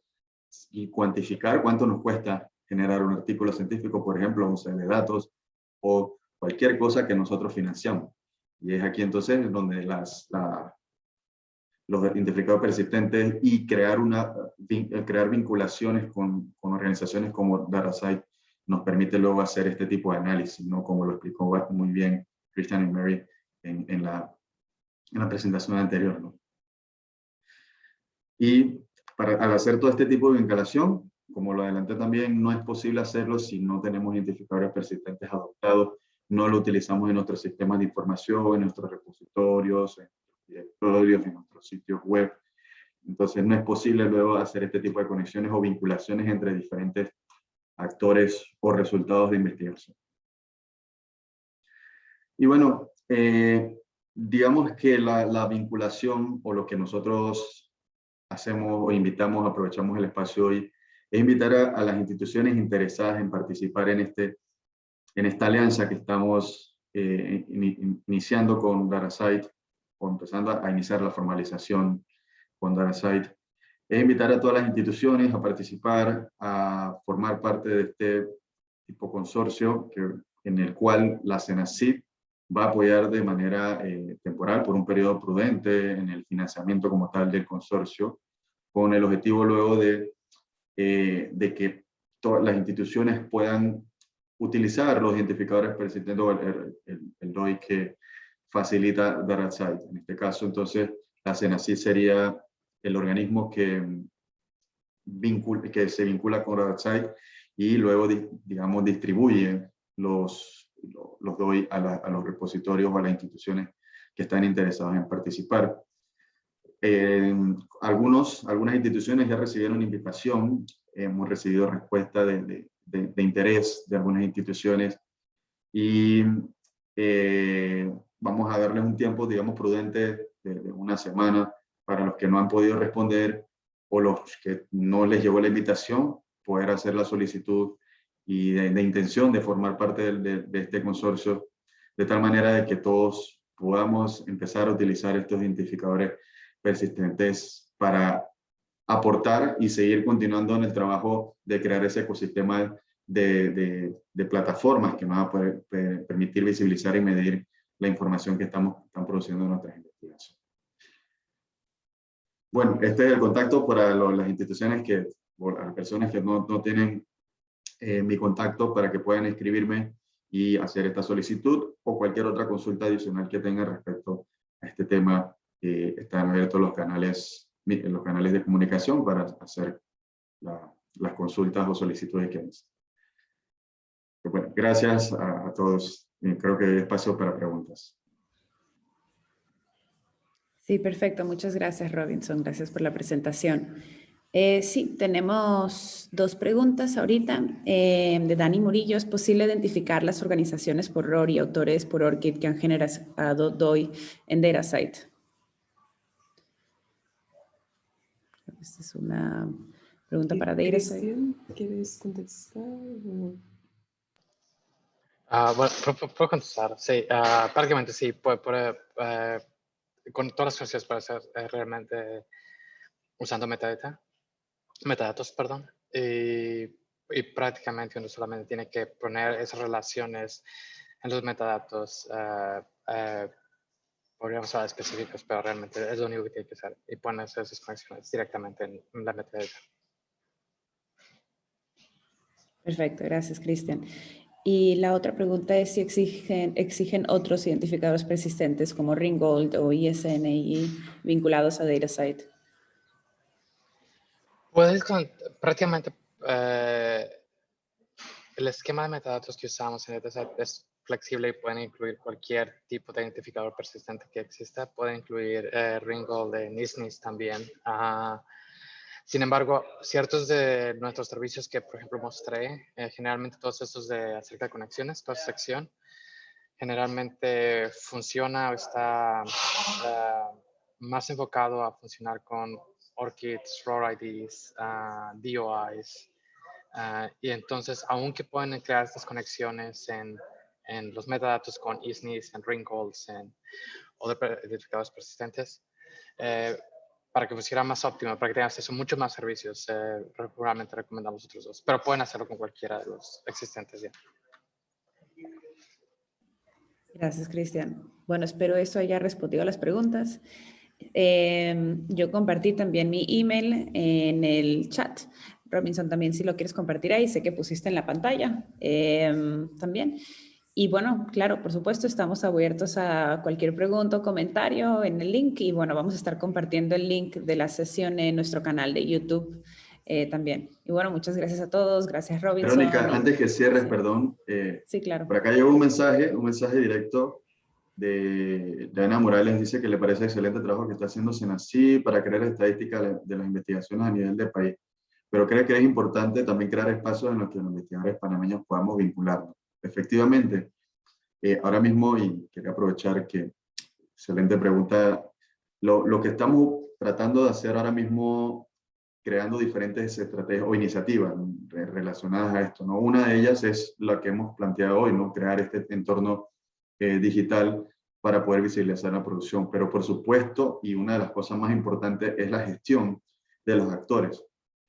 y cuantificar cuánto nos cuesta generar un artículo científico, por ejemplo, un set de datos o cualquier cosa que nosotros financiamos. Y es aquí entonces donde las, los identificados persistentes y crear, una, crear vinculaciones con, con organizaciones como DataSite nos permite luego hacer este tipo de análisis, ¿no? como lo explicó muy bien Christian y Mary en, la, en la presentación anterior. ¿no? Y para, al hacer todo este tipo de vinculación, como lo adelanté también, no es posible hacerlo si no tenemos identificadores persistentes adoptados, no lo utilizamos en nuestros sistemas de información, en nuestros repositorios, en nuestros directorios, en nuestros sitios web. Entonces no es posible luego hacer este tipo de conexiones o vinculaciones entre diferentes actores o resultados de investigación. Y bueno, eh, digamos que la, vinculación o lo que nosotros hacemos o invitamos, aprovechamos el espacio hoy, es invitar a, las instituciones interesadas en participar en, este, en esta alianza que estamos eh, iniciando con DataSite, o empezando a, iniciar la formalización con DataSite, es invitar a todas las instituciones a participar, a formar parte de este tipo consorcio en el cual la CENACIP va a apoyar de manera eh, temporal por un periodo prudente en el financiamiento como tal del consorcio, con el objetivo luego de, eh, de que todas las instituciones puedan utilizar los identificadores persistentes o el, el, DOI que facilita DataSite. En este caso, entonces, la CENACI sería el organismo que, vincula, que se vincula con DataSite y luego, digamos, distribuye los, los DOI a, los repositorios o a las instituciones que están interesadas en participar. Eh, algunos, algunas instituciones ya recibieron invitación, hemos recibido respuesta de, de, interés de algunas instituciones y eh, vamos a darles un tiempo, digamos, prudente de, una semana para los que no han podido responder o los que no les llegó la invitación, poder hacer la solicitud y de, intención de formar parte de, de, este consorcio, de tal manera de que todos podamos empezar a utilizar estos identificadores persistentes para aportar y seguir continuando en el trabajo de crear ese ecosistema de, de, plataformas que nos va a poder permitir visibilizar y medir la información que estamos, están produciendo en nuestras investigaciones. Bueno, este es el contacto para las instituciones que, por las personas que no, no tienen eh, mi contacto para que puedan escribirme y hacer esta solicitud o cualquier otra consulta adicional que tengan respecto a este tema. Eh, están abiertos los canales los canales de comunicación para hacer las consultas o solicitudes que necesiten. Bueno, gracias a, todos. creo que hay espacio para preguntas. Sí, perfecto. Muchas gracias, Robinson. Gracias por la presentación. Eh, sí, tenemos dos preguntas ahorita. Eh, de Dani Murillo, ¿es posible identificar las organizaciones por ROR y autores por ORCID que han generado DOI en DataSite? Esta es una pregunta para DataSite. ¿Quieres contestar? Uh, bueno, puedo, contestar, sí, uh, prácticamente sí, puede, puede uh, con todas las funciones puede ser eh, realmente usando metadata, metadatos, perdón, y, y, prácticamente uno solamente tiene que poner esas relaciones en los metadatos, podríamos hablar específicos, pero realmente es lo único que tiene que hacer y pones esas conexiones directamente en, la metadata. Perfecto, gracias, Cristian. Y la otra pregunta es si exigen, otros identificadores persistentes como Ringgold o ISNI vinculados a DataSite. Puedes prácticamente eh, el esquema de metadatos que usamos en DataSite es flexible y pueden incluir cualquier tipo de identificador persistente que exista. Puede incluir eh, de NISNIS también. Uh, sin embargo, ciertos de nuestros servicios que, por ejemplo, mostré, eh, generalmente todos estos de acerca de conexiones, toda sección, generalmente funciona o está uh, más enfocado a funcionar con ORCIDs, ROR IDs, uh, DOIs. Uh, y entonces, aunque pueden crear estas conexiones en, en los metadatos con ISNIS, en Ringgolds, en otros identificadores persistentes, eh, para que funcione más óptimo, para que tengan acceso a muchos más servicios, eh, realmente recomendamos otros dos, pero pueden hacerlo con cualquiera de los existentes ya. Gracias, Cristian. Bueno, espero eso haya respondido a las preguntas. Em, yo compartí también mi email en el chat. Robinson, también si lo quieres compartir ahí, sé que pusiste en la pantalla em, también. Y bueno, claro, por supuesto, estamos abiertos a cualquier pregunta o comentario en el link y bueno, vamos a estar compartiendo el link de la sesión en nuestro canal de YouTube eh, también. Y bueno, muchas gracias a todos, gracias Robinson. Verónica, antes que cierres, perdón. Eh, sí, claro. Por acá llegó un mensaje, un mensaje directo de, Ana Morales, dice que le parece excelente el trabajo que está haciendo Senasí para crear estadísticas de las investigaciones a nivel del país, pero cree que es importante también crear espacios en los que los investigadores panameños podamos vincularnos efectivamente, eh, ahora mismo, y quería aprovechar que, excelente pregunta, lo, lo, que estamos tratando de hacer ahora mismo, creando diferentes estrategias o iniciativas relacionadas a esto, ¿no? Una de ellas es la que hemos planteado hoy, ¿no? Crear este entorno eh, digital para poder visibilizar la producción. Pero por supuesto, y una de las cosas más importantes es la gestión de los actores.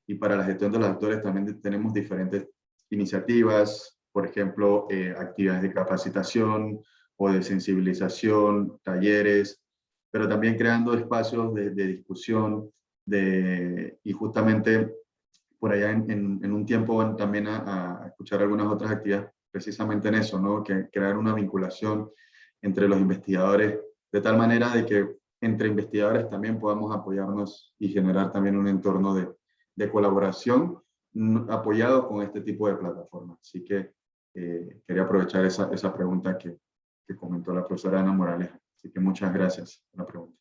Y para la gestión de los actores también tenemos diferentes iniciativas, por ejemplo, eh, actividades de capacitación o de sensibilización, talleres, pero también creando espacios de, discusión de, y justamente por allá en, un tiempo van también a, escuchar algunas otras actividades precisamente en eso, ¿no? que crear una vinculación entre los investigadores de tal manera de que entre investigadores también podamos apoyarnos y generar también un entorno de, de colaboración apoyado con este tipo de plataformas. Así que eh, quería aprovechar esa, esa pregunta que, que, comentó la profesora Ana Morales. Así que muchas gracias por la pregunta.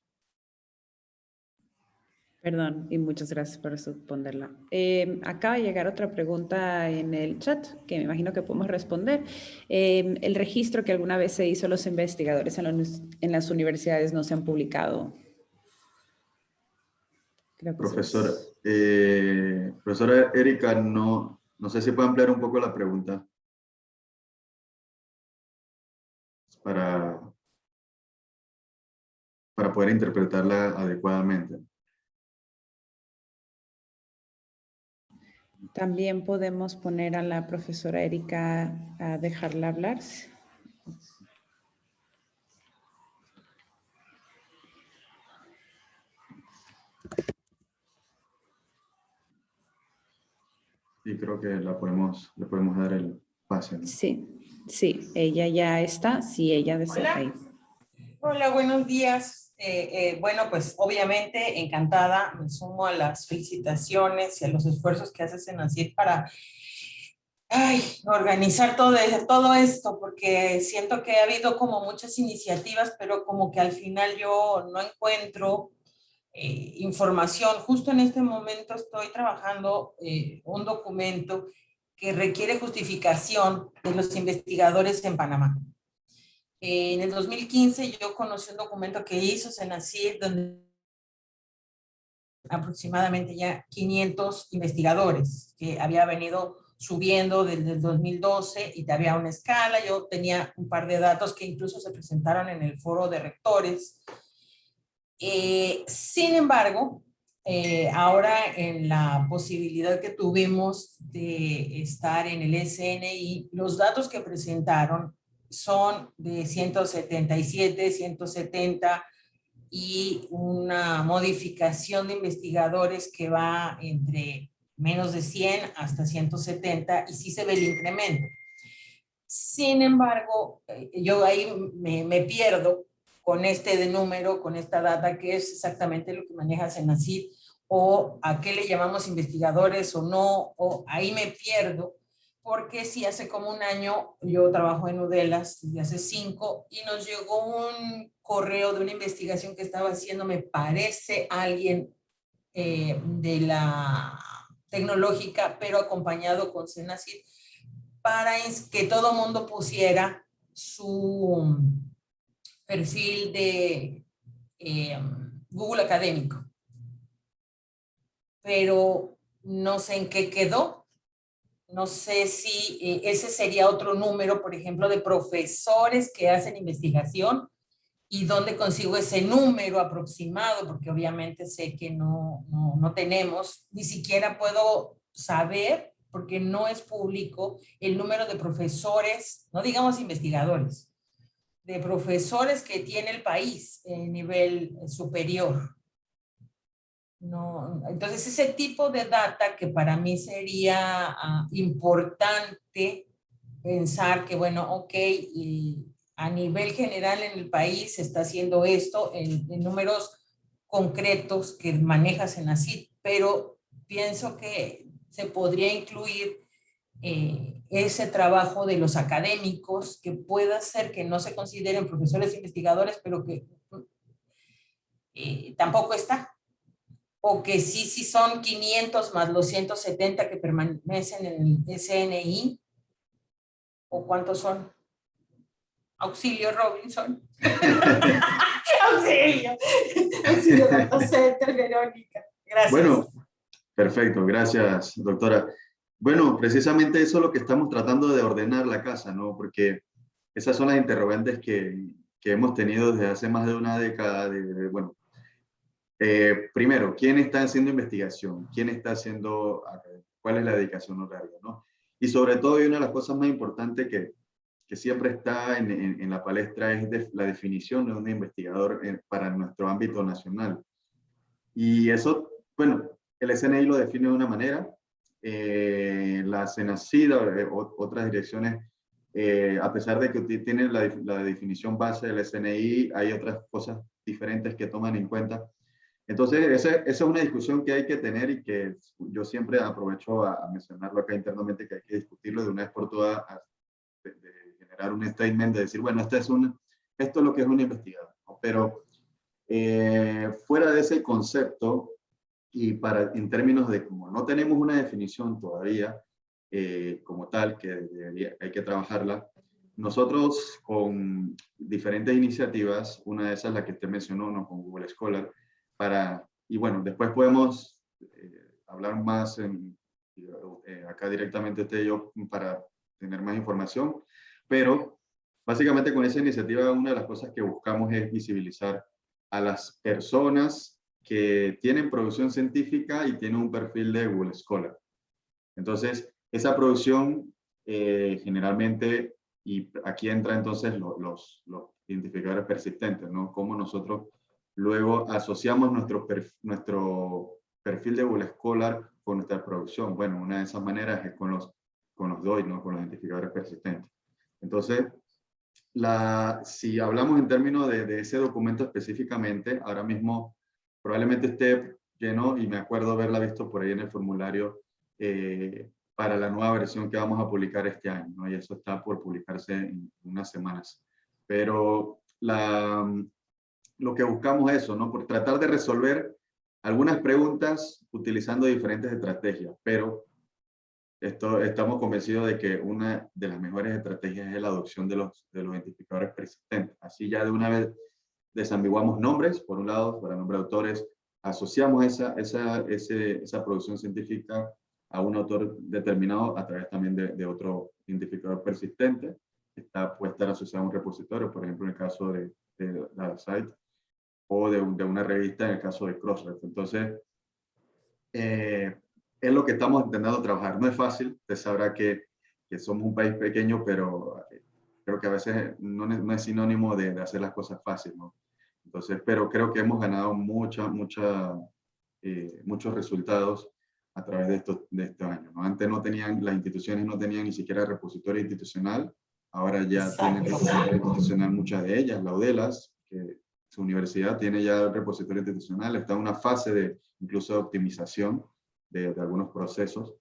Perdón, y muchas gracias por responderla. Eh, acaba de llegar otra pregunta en el chat, que me imagino que podemos responder. Eh, el registro que alguna vez se hizo los investigadores en, las universidades no se han publicado. profesora, eh, profesora Erika, no, no sé si puede ampliar un poco la pregunta. Para, para poder interpretarla adecuadamente. También podemos poner a la profesora Erika a dejarla hablar. Sí, creo que la podemos, le podemos dar el pase. Sí, sí, ella ya está, sí, ella desea Hola. Hola, buenos días. Eh, eh, bueno, pues obviamente encantada, me sumo a las felicitaciones y a los esfuerzos que haces en para organizar todo, todo esto, porque siento que ha habido como muchas iniciativas, pero como que al final yo no encuentro eh, información. Justo en este momento estoy trabajando un documento que requiere justificación de los investigadores en Panamá en el 2015 yo conocí un documento que hizo Senacid donde aproximadamente ya 500 investigadores que había venido subiendo desde el 2012 y había una escala. Yo tenía un par de datos que incluso se presentaron en el foro de rectores. Eh, sin embargo, eh, ahora en la posibilidad que tuvimos de estar en el SNI, los datos que presentaron son de 177, 170 y una modificación de investigadores que va entre menos de 100 hasta 170 y sí se ve el incremento. Sin embargo, eh, yo ahí me, me pierdo con este de número, con esta data que es exactamente lo que maneja Senacid o a qué le llamamos investigadores o no, o ahí me pierdo porque si hace como un año yo trabajo en Udelas, desde hace cinco, y nos llegó un correo de una investigación que estaba haciendo, me parece, alguien eh, de la tecnológica, pero acompañado con Senacid, para que todo mundo pusiera su perfil de eh, Google Académico. Pero no sé en qué quedó, no sé si eh, ese sería otro número, por ejemplo, de profesores que hacen investigación y dónde consigo ese número aproximado, porque obviamente sé que no, no, tenemos, ni siquiera puedo saber, porque no es público, el número de profesores, no digamos investigadores, de profesores que tiene el país en nivel superior. No, entonces ese tipo de data que para mí sería ah, importante pensar que bueno, ok, a nivel general en el país se está haciendo esto en, números concretos que manejas en CID, pero pienso que se podría incluir eh, ese trabajo de los académicos que pueda ser que no se consideren profesores investigadores, pero que eh, tampoco está o que sí, sí son 500 más los 170 que permanecen en el SNI, o cuántos son. Auxilio Robinson. Auxilio. Auxilio Verónica. Gracias. Bueno, perfecto, gracias, doctora. Bueno, precisamente eso es lo que estamos tratando de ordenar la casa, ¿no? Porque esas son las interrogantes que, que hemos tenido desde hace más de una década, de bueno, eh, primero, ¿quién está haciendo investigación? ¿Quién está haciendo, cuál es la dedicación horaria? ¿no? Y sobre todo, y una de las cosas más importantes que, que siempre está en, en, la palestra es la definición de un investigador para nuestro ámbito nacional. Y eso, bueno, el SNI lo define de una manera, eh, la SENACID, otras direcciones, eh, a pesar de que tiene la, la, definición base del SNI, hay otras cosas diferentes que toman en cuenta. Entonces, esa, esa, es una discusión que hay que tener y que yo siempre aprovecho a, mencionarlo acá internamente, que hay que discutirlo de una vez por todas, de, generar un statement, de decir, bueno, este es un, esto es lo que es un investigador. Pero eh, fuera de ese concepto, y para, en términos de como no tenemos una definición todavía eh, como tal, que hay que trabajarla, nosotros con diferentes iniciativas, una de esas la que usted mencionó, ¿no? con Google Scholar, para, y bueno, después podemos eh, hablar más en, eh, acá directamente usted y yo para tener más información, pero básicamente con esa iniciativa una de las cosas que buscamos es visibilizar a las personas que tienen producción científica y tienen un perfil de Google Scholar. Entonces, esa producción eh, generalmente, y aquí entra entonces los, los, identificadores persistentes, ¿no? Cómo nosotros luego asociamos nuestro, nuestro perfil de Google Scholar con nuestra producción. Bueno, una de esas maneras es con los, con los DOI, ¿no? Con los identificadores persistentes. Entonces, la, si hablamos en términos de, de ese documento específicamente, ahora mismo probablemente esté lleno y me acuerdo haberla visto por ahí en el formulario eh, para la nueva versión que vamos a publicar este año, ¿no? y eso está por publicarse en unas semanas. Pero la, lo que buscamos es eso, ¿no? por tratar de resolver algunas preguntas utilizando diferentes estrategias, pero esto, estamos convencidos de que una de las mejores estrategias es la adopción de los, de los identificadores persistentes. Así ya de una vez desambiguamos nombres, por un lado, para nombre de autores, asociamos esa, esa, esa producción científica a un autor determinado a través también de, otro identificador persistente, que está, puede estar asociado a un repositorio, por ejemplo, en el caso de, de site o de, de, una revista en el caso de Crossref. Entonces, eh, es lo que estamos intentando trabajar. No es fácil, usted sabrá que, que somos un país pequeño, pero creo que a veces no, no es sinónimo de, de, hacer las cosas fáciles, ¿no? Entonces, pero creo que hemos ganado mucha, mucha, eh, muchos resultados a través de estos, de estos años. ¿no? Antes no tenían, las instituciones no tenían ni siquiera repositorio institucional, ahora ya tienen repositorio institucional muchas de ellas, la UDELAS, que su universidad tiene ya repositorio institucional, está en una fase de incluso de optimización de, de algunos procesos.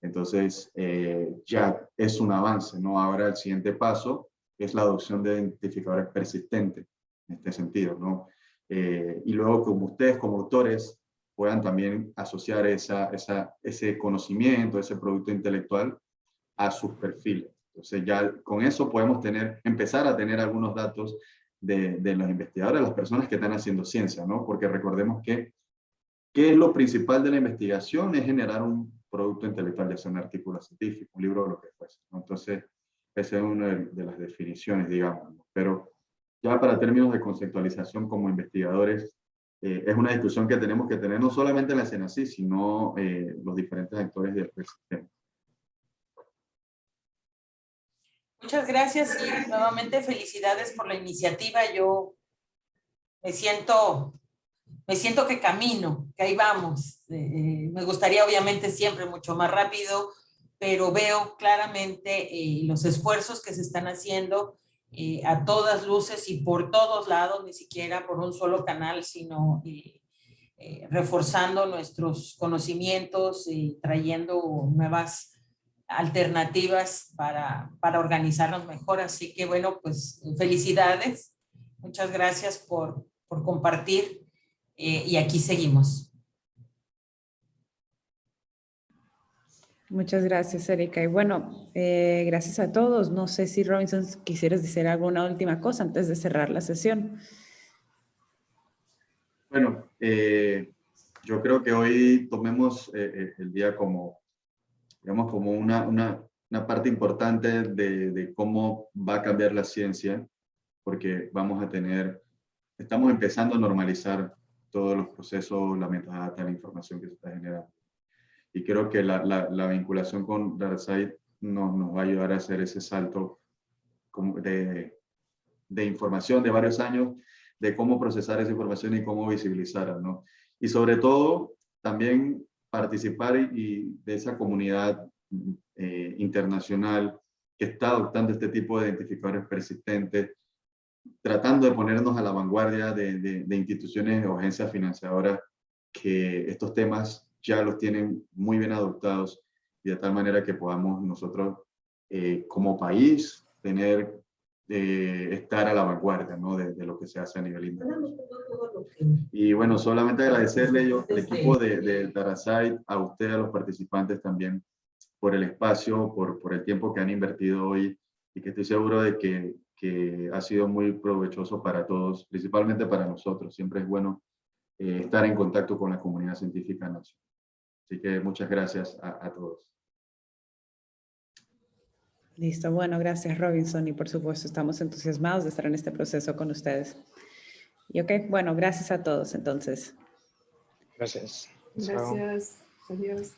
Entonces, eh, ya es un avance, ¿no? Ahora el siguiente paso es la adopción de identificadores persistentes, en este sentido, ¿no? Eh, y luego, como ustedes como autores puedan también asociar esa, esa, ese conocimiento, ese producto intelectual a sus perfiles. Entonces ya con eso podemos tener, empezar a tener algunos datos de, los investigadores, las personas que están haciendo ciencia, ¿no? Porque recordemos que, ¿qué es lo principal de la investigación? Es generar un producto intelectual, ya sea un artículo científico, un libro o lo que fuese. Entonces, esa es una de, las definiciones, digamos. Pero ya para términos de conceptualización como investigadores, eh, es una discusión que tenemos que tener no solamente en la CENACI, sino eh, los diferentes actores del sistema. Muchas gracias y nuevamente felicidades por la iniciativa. Yo me siento me siento que camino, que ahí vamos. Eh, eh, me gustaría obviamente siempre mucho más rápido, pero veo claramente eh, los esfuerzos que se están haciendo a todas luces y por todos lados, ni siquiera por un solo canal, sino reforzando nuestros conocimientos y trayendo nuevas alternativas para, para organizarnos mejor. Así que bueno, pues felicidades. Muchas gracias por, por compartir eh, y aquí seguimos. Muchas gracias, Erika. Y bueno, eh, gracias a todos. No sé si Robinson quisieras decir alguna última cosa antes de cerrar la sesión. Bueno, eh, yo creo que hoy tomemos el día como, digamos, como una, una, una parte importante de, de, cómo va a cambiar la ciencia, porque vamos a tener, estamos empezando a normalizar todos los procesos, la metadata, la información que se está generando. Y creo que la, la, la vinculación con DataSite nos, nos va a ayudar a hacer ese salto de, de información de varios años, de cómo procesar esa información y cómo visibilizarla, ¿no? Y sobre todo, también participar y, de esa comunidad eh, internacional que está adoptando este tipo de identificadores persistentes, tratando de ponernos a la vanguardia de, de, de instituciones agencias financiadoras que estos temas ya los tienen muy bien adoptados y de tal manera que podamos nosotros eh, como país tener, eh, estar a la vanguardia ¿no? de, de, lo que se hace a nivel internacional. Y bueno, solamente agradecerle yo al equipo de, de a usted, a los participantes también, por el espacio, por, por el tiempo que han invertido hoy y que estoy seguro de que, que ha sido muy provechoso para todos, principalmente para nosotros. Siempre es bueno eh, estar en contacto con la comunidad científica nacional. Así que muchas gracias a, a, todos. Listo, bueno, gracias Robinson y por supuesto estamos entusiasmados de estar en este proceso con ustedes. Y ok, bueno, gracias a todos entonces. Gracias. Gracias. Adiós.